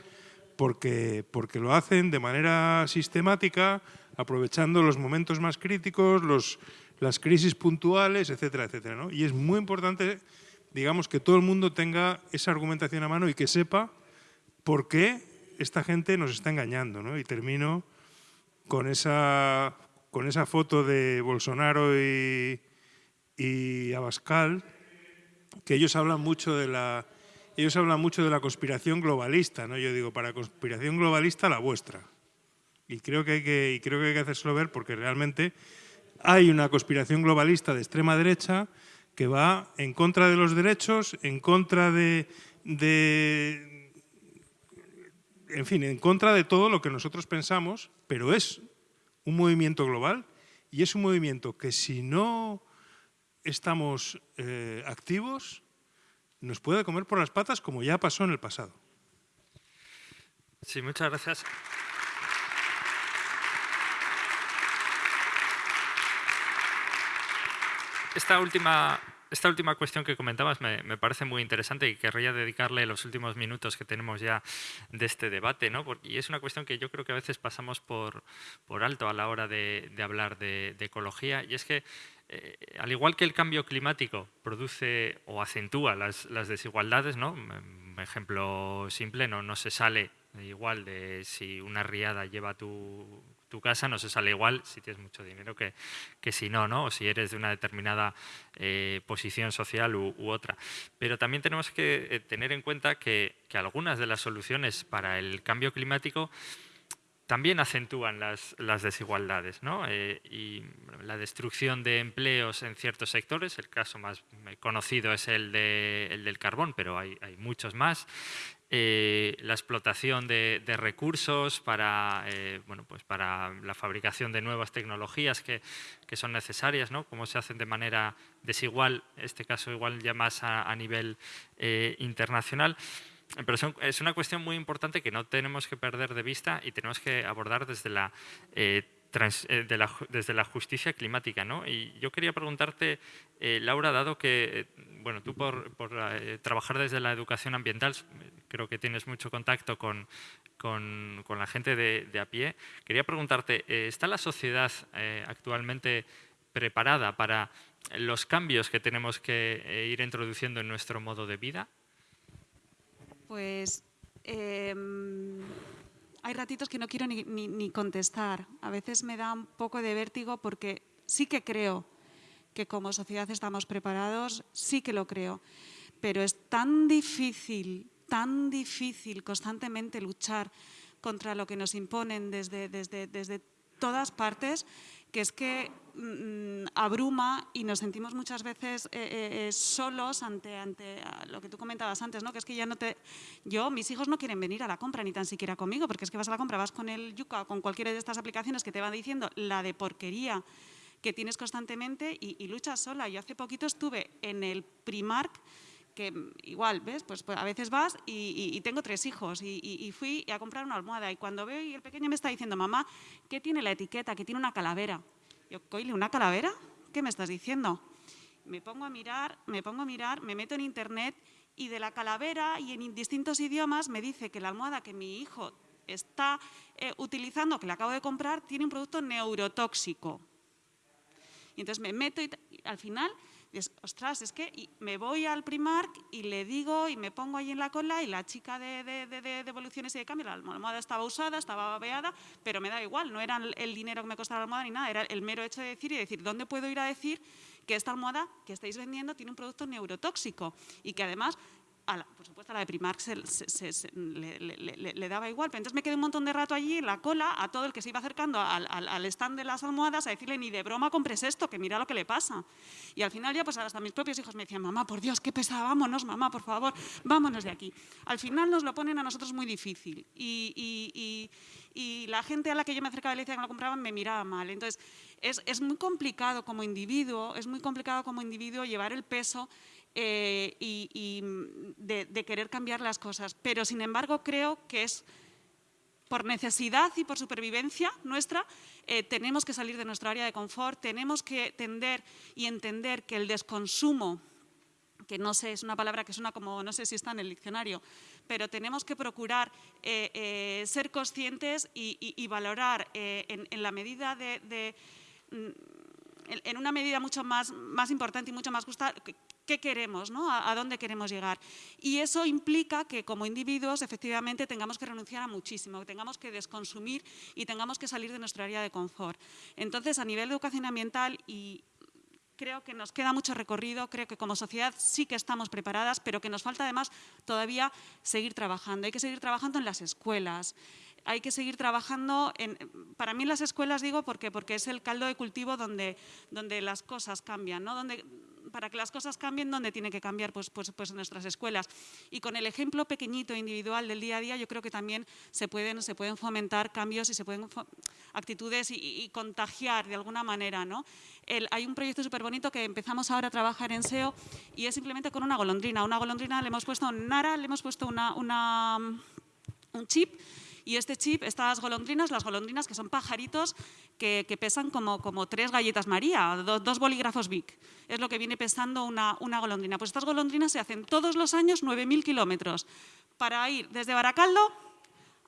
porque, porque lo hacen de manera sistemática, aprovechando los momentos más críticos, los, las crisis puntuales, etcétera, etcétera. ¿no? Y es muy importante, digamos, que todo el mundo tenga esa argumentación a mano y que sepa por qué esta gente nos está engañando. ¿no? Y termino con esa, con esa foto de Bolsonaro y, y Abascal, que ellos hablan mucho de la ellos hablan mucho de la conspiración globalista, ¿no? Yo digo, para conspiración globalista la vuestra. Y creo que hay que, y creo que, hay que hacérselo ver porque realmente hay una conspiración globalista de extrema derecha que va en contra de los derechos, en contra de, en fin, en contra de todo lo que nosotros pensamos, pero es un movimiento global y es un movimiento que si no estamos eh, activos, nos puede comer por las patas como ya pasó en el pasado. Sí, muchas gracias. esta última esta última cuestión que comentabas me, parece muy interesante y querría dedicarle los últimos minutos que tenemos ya de este debate, ¿no? y es una cuestión que yo creo que a veces pasamos por, alto a la hora de, hablar de, ecología, y es que eh, al igual que el cambio climático produce o acentúa las, desigualdades, ¿no? un ejemplo simple, no se sale igual de si una riada lleva tu tu casa no se sale igual si tienes mucho dinero que, que si no, ¿no? o si eres de una determinada eh, posición social u, otra. Pero también tenemos que eh, tener en cuenta que, que, algunas de las soluciones para el cambio climático también acentúan las, las desigualdades ¿no? Eh, y la destrucción de empleos en ciertos sectores, el caso más conocido es el, de, el del carbón, pero hay, hay muchos más, eh, la explotación de, recursos para, eh, bueno, pues para la fabricación de nuevas tecnologías que, que, son necesarias, ¿no? cómo se hacen de manera desigual, en este caso igual ya más a, nivel eh, internacional. Pero es una cuestión muy importante que no tenemos que perder de vista y tenemos que abordar desde la desde la justicia climática. ¿no? Y yo quería preguntarte, Laura, dado que bueno, tú por, por trabajar desde la educación ambiental, creo que tienes mucho contacto con, con, la gente de, de, a pie. Quería preguntarte, eh, ¿está la sociedad eh, actualmente preparada para los cambios que tenemos que eh, ir introduciendo en nuestro modo de vida? Pues em, hay ratitos que no quiero ni, ni, contestar. A veces me da un poco de vértigo porque sí que creo que como sociedad estamos preparados, sí que lo creo. Pero es tan difícil tan difícil constantemente luchar contra lo que nos imponen desde, desde, desde todas partes, que es que mm, abruma y nos sentimos muchas veces eh, eh, eh, solos ante, ante lo que tú comentabas antes, ¿no? que es que ya no te... Yo, mis hijos no quieren venir a la compra ni tan siquiera conmigo, porque es que vas a la compra, vas con el Yuca o con cualquiera de estas aplicaciones que te van diciendo la de porquería que tienes constantemente y, luchas sola. Yo hace poquito estuve en el Primark que igual, ¿ves? Pues, pues a veces vas y, tengo tres hijos y, fui a comprar una almohada y cuando veo y el pequeño me está diciendo, mamá, ¿qué tiene la etiqueta? Que tiene una calavera. Yo, coile, ¿una calavera? ¿Qué me estás diciendo? Me pongo a mirar, me pongo a mirar, me meto en internet y de la calavera y en distintos idiomas me dice que la almohada que mi hijo está eh, utilizando, que le acabo de comprar, tiene un producto neurotóxico. Y entonces me meto y al final ostras, es que me voy al Primark y le digo y me pongo ahí en la cola y la chica de, de, devoluciones y de cambio, la almohada estaba usada, estaba babeada, pero me da igual, no era el dinero que me costaba la almohada ni nada, era el mero hecho de decir y decir, ¿dónde puedo ir a decir que esta almohada que estáis vendiendo tiene un producto neurotóxico y que además por supuesto, a la de Primark le, daba igual, pero entonces me quedé un montón de rato allí en la cola a todo el que se iba acercando al, stand de las almohadas a decirle ni de broma compres esto, que mira lo que le pasa. Y al final ya pues hasta mis propios hijos me decían, mamá, por Dios, qué pesada, vámonos, mamá, por favor, vámonos de aquí. Al final nos lo ponen a nosotros muy difícil y, la gente a la que yo me acercaba y le decía que me lo compraban me miraba mal. Entonces, es, es muy complicado como individuo, es muy complicado como individuo llevar el peso eh, y, de, querer cambiar las cosas. Pero, sin embargo, creo que es por necesidad y por supervivencia nuestra, eh, tenemos que salir de nuestra área de confort, tenemos que tender y entender que el desconsumo, que no sé, es una palabra que suena como, no sé si está en el diccionario, pero tenemos que procurar eh, ser conscientes y, valorar en, la medida de, mm, en una medida mucho más, más importante y mucho más justa qué queremos, ¿no? a, dónde queremos llegar. Y eso implica que como individuos efectivamente tengamos que renunciar a muchísimo, que tengamos que desconsumir y tengamos que salir de nuestra área de confort. Entonces, a nivel de educación ambiental y creo que nos queda mucho recorrido, creo que como sociedad sí que estamos preparadas, pero que nos falta además todavía seguir trabajando. Hay que seguir trabajando en las escuelas, hay que seguir trabajando, en, para mí las escuelas digo porque, porque es el caldo de cultivo donde, donde las cosas cambian, ¿no? donde, para que las cosas cambien, ¿dónde tiene que cambiar? Pues, pues, pues en nuestras escuelas. Y con el ejemplo pequeñito, individual del día a día, yo creo que también se pueden, se pueden fomentar cambios y se pueden actitudes y, contagiar de alguna manera. ¿no? hay un proyecto súper bonito que empezamos ahora a trabajar en SEO y es simplemente con una golondrina. Una golondrina le hemos puesto, Nara, le hemos puesto una, una, un chip Y este chip, estas golondrinas, las golondrinas que son pajaritos que, pesan como, como, tres galletas María, dos bolígrafos Vic. Es lo que viene pesando una, una golondrina. Pues estas golondrinas se hacen todos los años 9.000 kilómetros para ir desde Baracaldo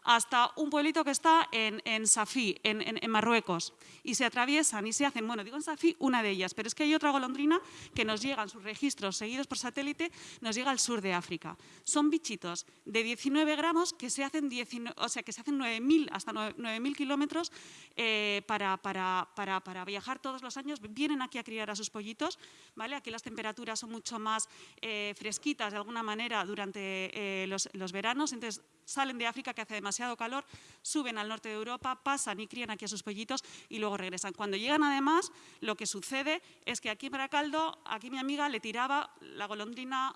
hasta un pueblito que está en, en Safí, en, en, Marruecos, y se atraviesan y se hacen, bueno, digo en Safí, una de ellas, pero es que hay otra golondrina que nos llega en sus registros seguidos por satélite, nos llega al sur de África. Son bichitos de 19 gramos que se hacen, 19, o sea, hacen 9.000 hasta 9.000 kilómetros eh, para, para, para, para, viajar todos los años, vienen aquí a criar a sus pollitos, ¿vale? Aquí las temperaturas son mucho más eh, fresquitas de alguna manera durante eh, los, los veranos, entonces salen de África que hace demasiado calor, suben al norte de Europa, pasan y crían aquí a sus pollitos y luego regresan. Cuando llegan además, lo que sucede es que aquí en Baracaldo, aquí mi amiga le tiraba la golondrina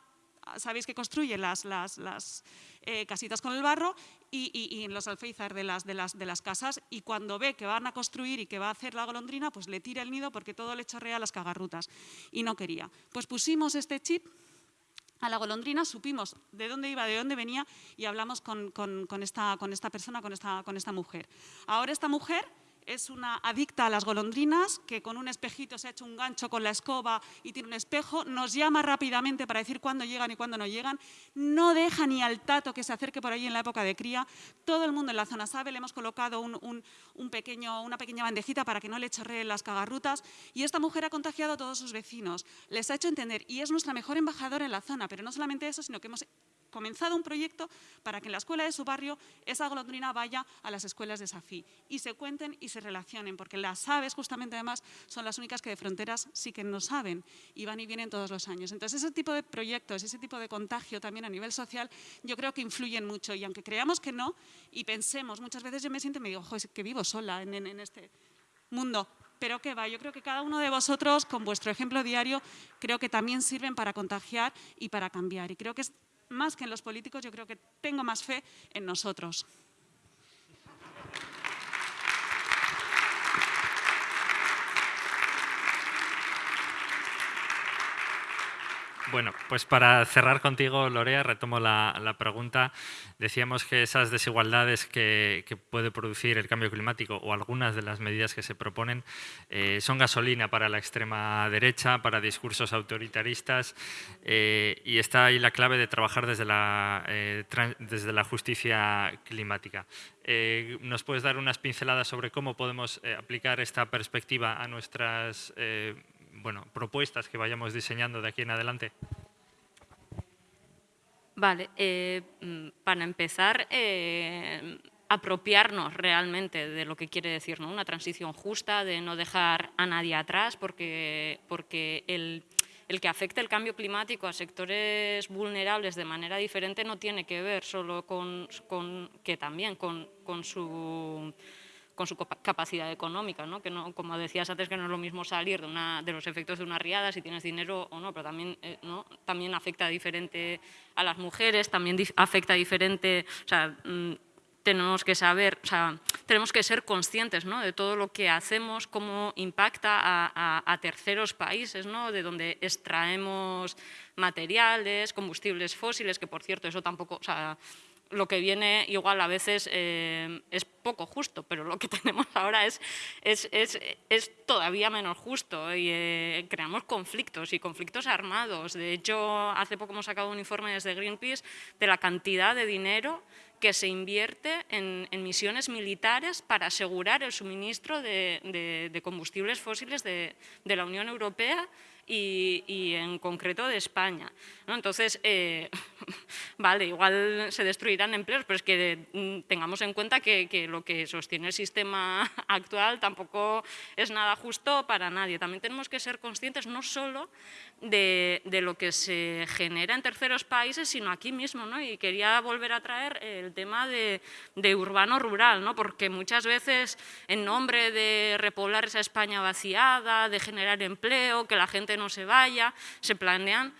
sabéis que construye las, las, las eh, casitas con el barro y, y, en los alféizar de las, de, de las casas y cuando ve que van a construir y que va a hacer la golondrina, pues le tira el nido porque todo le chorrea las cagarrutas y no quería. Pues pusimos este chip a la golondrina, supimos de dónde iba, de dónde venía y hablamos con, esta, persona, con esta mujer. Ahora esta mujer es una adicta a las golondrinas, que con un espejito se ha hecho un gancho con la escoba y tiene un espejo, nos llama rápidamente para decir cuándo llegan y cuándo no llegan, no deja ni al tato que se acerque por ahí en la época de cría, todo el mundo en la zona sabe, le hemos colocado un, pequeño, una pequeña bandejita para que no le chorreen las cagarrutas. Y esta mujer ha contagiado a todos sus vecinos, les ha hecho entender y es nuestra mejor embajadora en la zona, pero no solamente eso, sino que hemos comenzado un proyecto para que en la escuela de su barrio esa golondrina vaya a las escuelas de Safí y se cuenten y se relacionen, porque las aves justamente además son las únicas que de fronteras sí que no saben y van y vienen todos los años. Entonces ese tipo de proyectos, ese tipo de contagio también a nivel social, yo creo que influyen mucho y aunque creamos que no y pensemos, muchas veces yo me siento y me digo, ojo, es que vivo sola en, en este mundo, pero que va, yo creo que cada uno de vosotros, con vuestro ejemplo diario, creo que también sirven para contagiar y para cambiar. Y creo que es más que en los políticos, yo creo que tengo más fe en nosotros. Bueno, pues para cerrar contigo, Lorea, retomo la, pregunta. Decíamos que esas desigualdades que, puede producir el cambio climático o algunas de las medidas que se proponen eh, son gasolina para la extrema derecha, para discursos autoritaristas eh, y está ahí la clave de trabajar desde la, eh, desde la justicia climática. ¿Nos puedes dar unas pinceladas sobre cómo podemos aplicar esta perspectiva a nuestras bueno, propuestas que vayamos diseñando de aquí en adelante? Vale, eh, mm, para empezar, eh, apropiarnos realmente de lo que quiere decir ¿no? una transición justa, de no dejar a nadie atrás, porque, porque el, el que afecte el cambio climático a sectores vulnerables de manera diferente no tiene que ver solo con, con que también con, con su con su capacidad económica, ¿no? que no, como decías antes, que no es lo mismo salir de, una, de los efectos de una riada, si tienes dinero o no, pero también, eh, ¿no? también afecta diferente a las mujeres, también afecta diferente, o sea, mm, tenemos que saber, o sea, tenemos que ser conscientes ¿no? de todo lo que hacemos, cómo impacta a, a, terceros países, ¿no? de donde extraemos materiales, combustibles fósiles, que por cierto eso tampoco, o sea, lo que viene igual a veces eh, es poco justo, pero lo que tenemos ahora es, es, es, es todavía menos justo y eh, creamos conflictos y conflictos armados. De hecho, hace poco hemos sacado un informe desde Greenpeace de la cantidad de dinero que se invierte en, en misiones militares para asegurar el suministro de, de, combustibles fósiles de, de la Unión Europea y, en concreto de España. Entonces, eh, vale, igual se destruirán empleos, pero es que mm, tengamos en cuenta que, lo que sostiene el sistema actual tampoco es nada justo para nadie. También tenemos que ser conscientes no solo de, lo que se genera en terceros países, sino aquí mismo. ¿no? Y quería volver a traer el tema de, urbano-rural, ¿no? porque muchas veces en nombre de repoblar esa España vaciada, de generar empleo, que la gente no se vaya, se planean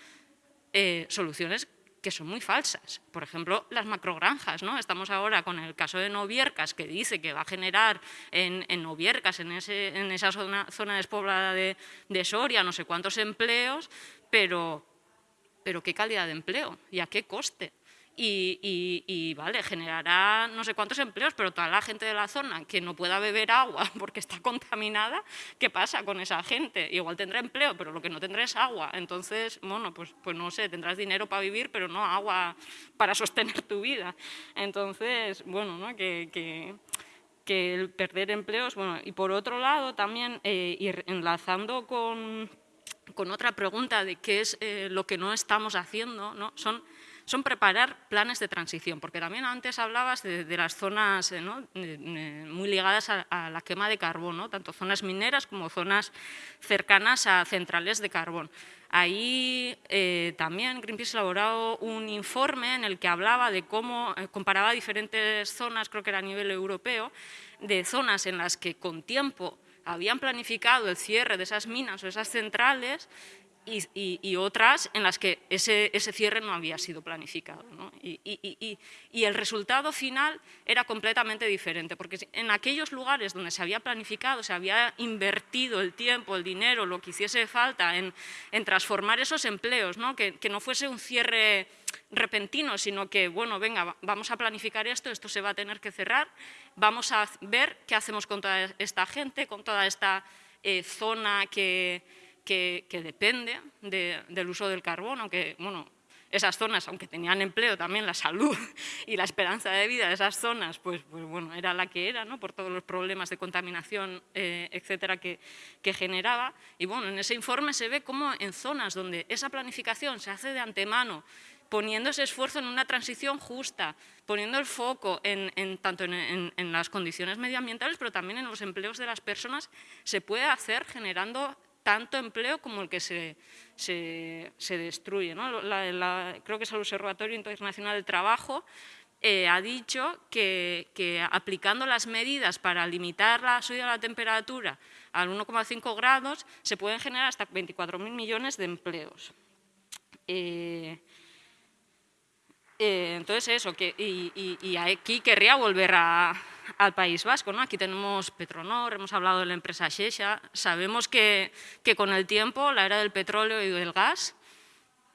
eh, soluciones que son muy falsas. Por ejemplo, las macrogranjas. ¿no? Estamos ahora con el caso de Noviercas, que dice que va a generar en, Noviercas, en, en esa zona, zona despoblada de, de, Soria, no sé cuántos empleos, pero, pero ¿qué calidad de empleo? ¿Y a qué coste? Y, vale, generará no sé cuántos empleos, pero toda la gente de la zona que no pueda beber agua porque está contaminada, ¿qué pasa con esa gente? Igual tendrá empleo, pero lo que no tendrá es agua. Entonces, bueno, pues, pues no sé, tendrás dinero para vivir, pero no agua para sostener tu vida. Entonces, bueno, ¿no? que, que que el perder empleos, bueno, y por otro lado también, eh, ir enlazando con, con, otra pregunta de qué es eh, lo que no estamos haciendo, ¿no? son son preparar planes de transición, porque también antes hablabas de, las zonas eh, muy ligadas a, la quema de carbón, tanto zonas mineras como zonas cercanas a centrales de carbón. Ahí eh, también Greenpeace ha elaborado un informe en el que hablaba de cómo eh, comparaba diferentes zonas, creo que era a nivel europeo, de zonas en las que con tiempo habían planificado el cierre de esas minas o esas centrales y, otras en las que ese, cierre no había sido planificado. Y, el resultado final era completamente diferente, porque en aquellos lugares donde se había planificado, se había invertido el tiempo, el dinero, lo que hiciese falta en, transformar esos empleos, que, que no fuese un cierre repentino, sino que, bueno, venga, vamos a planificar esto, esto se va a tener que cerrar, vamos a ver qué hacemos con toda esta gente, con toda esta eh, zona que que, depende del uso del carbón, aunque, bueno, esas zonas, aunque tenían empleo, también la salud y la esperanza de vida de esas zonas, pues, pues bueno, era la que era, ¿no? por todos los problemas de contaminación, eh, etcétera, que, que, generaba. Y bueno, en ese informe se ve cómo en zonas donde esa planificación se hace de antemano, poniendo ese esfuerzo en una transición justa, poniendo el foco en, en tanto en, en las condiciones medioambientales, pero también en los empleos de las personas, se puede hacer generando tanto empleo como el que se, se, destruye. creo que es el Observatorio Internacional del Trabajo eh, ha dicho que, aplicando las medidas para limitar la subida de la temperatura al 1,5 grados se pueden generar hasta 24.000 millones de empleos. Eh, eh, entonces eso, que, y, aquí querría volver al País Vasco. ¿no? Aquí tenemos Petronor, hemos hablado de la empresa Xexa, sabemos que, que, con el tiempo la era del petróleo y del gas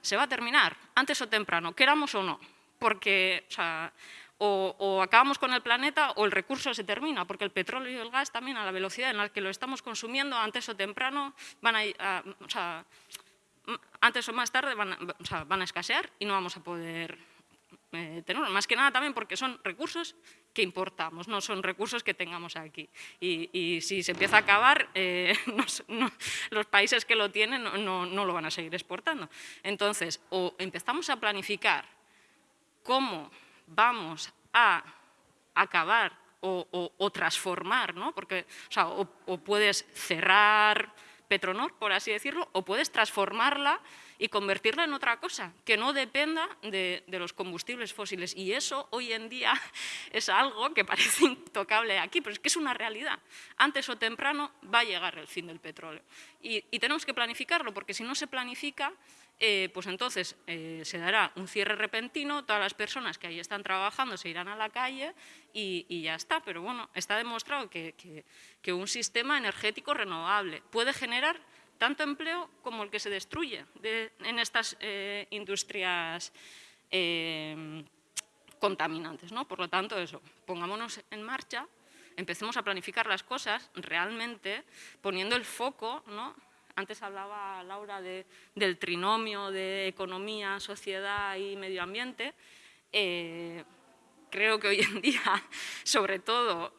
se va a terminar, antes o temprano, queramos o no, porque o, acabamos con el planeta o el recurso se termina, porque el petróleo y el gas también a la velocidad en la que lo estamos consumiendo, antes o temprano, van a, antes o más tarde van van a escasear y no vamos a poder eh, más que nada también porque son recursos que importamos, no son recursos que tengamos aquí. Y, si se empieza a acabar, eh, los países que lo tienen no, lo van a seguir exportando. Entonces, o empezamos a planificar cómo vamos a acabar o, transformar, ¿no? Porque, o puedes cerrar Petronor, por así decirlo, o puedes transformarla y convertirla en otra cosa, que no dependa de, los combustibles fósiles. Y eso hoy en día es algo que parece intocable aquí, pero es que es una realidad. Antes o temprano va a llegar el fin del petróleo. Y, tenemos que planificarlo, porque si no se planifica, eh, pues entonces eh, se dará un cierre repentino, todas las personas que ahí están trabajando se irán a la calle y, ya está. Pero bueno, está demostrado que, que un sistema energético renovable puede generar tanto empleo como el que se destruye en estas eh, industrias eh, contaminantes. ¿no? Por lo tanto, eso, pongámonos en marcha, empecemos a planificar las cosas realmente poniendo el foco, ¿no? antes hablaba Laura del trinomio de economía, sociedad y medio ambiente, eh, creo que hoy en día, sobre todo,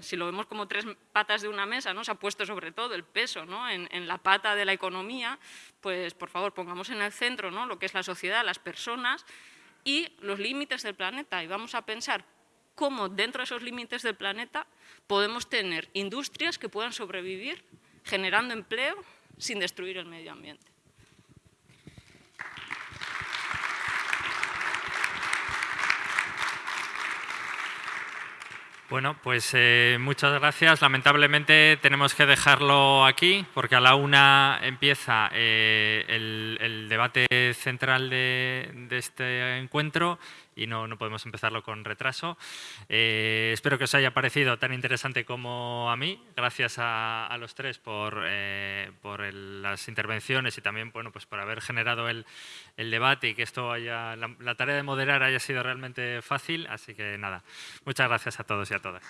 si lo vemos como tres patas de una mesa, ¿no? se ha puesto sobre todo el peso en, la pata de la economía, pues por favor pongamos en el centro ¿no? lo que es la sociedad, las personas y los límites del planeta y vamos a pensar cómo dentro de esos límites del planeta podemos tener industrias que puedan sobrevivir generando empleo sin destruir el medio ambiente. Bueno, pues eh, muchas gracias. Lamentablemente tenemos que dejarlo aquí porque a la una empieza eh, el, debate central de, este encuentro y no, no podemos empezarlo con retraso. Eh, espero que os haya parecido tan interesante como a mí. Gracias a, a los tres por, eh, por el- las intervenciones y también bueno, pues por haber generado el, el debate y que esto haya, la, la tarea de moderar haya sido realmente fácil. Así que nada, muchas gracias a todos y a todas.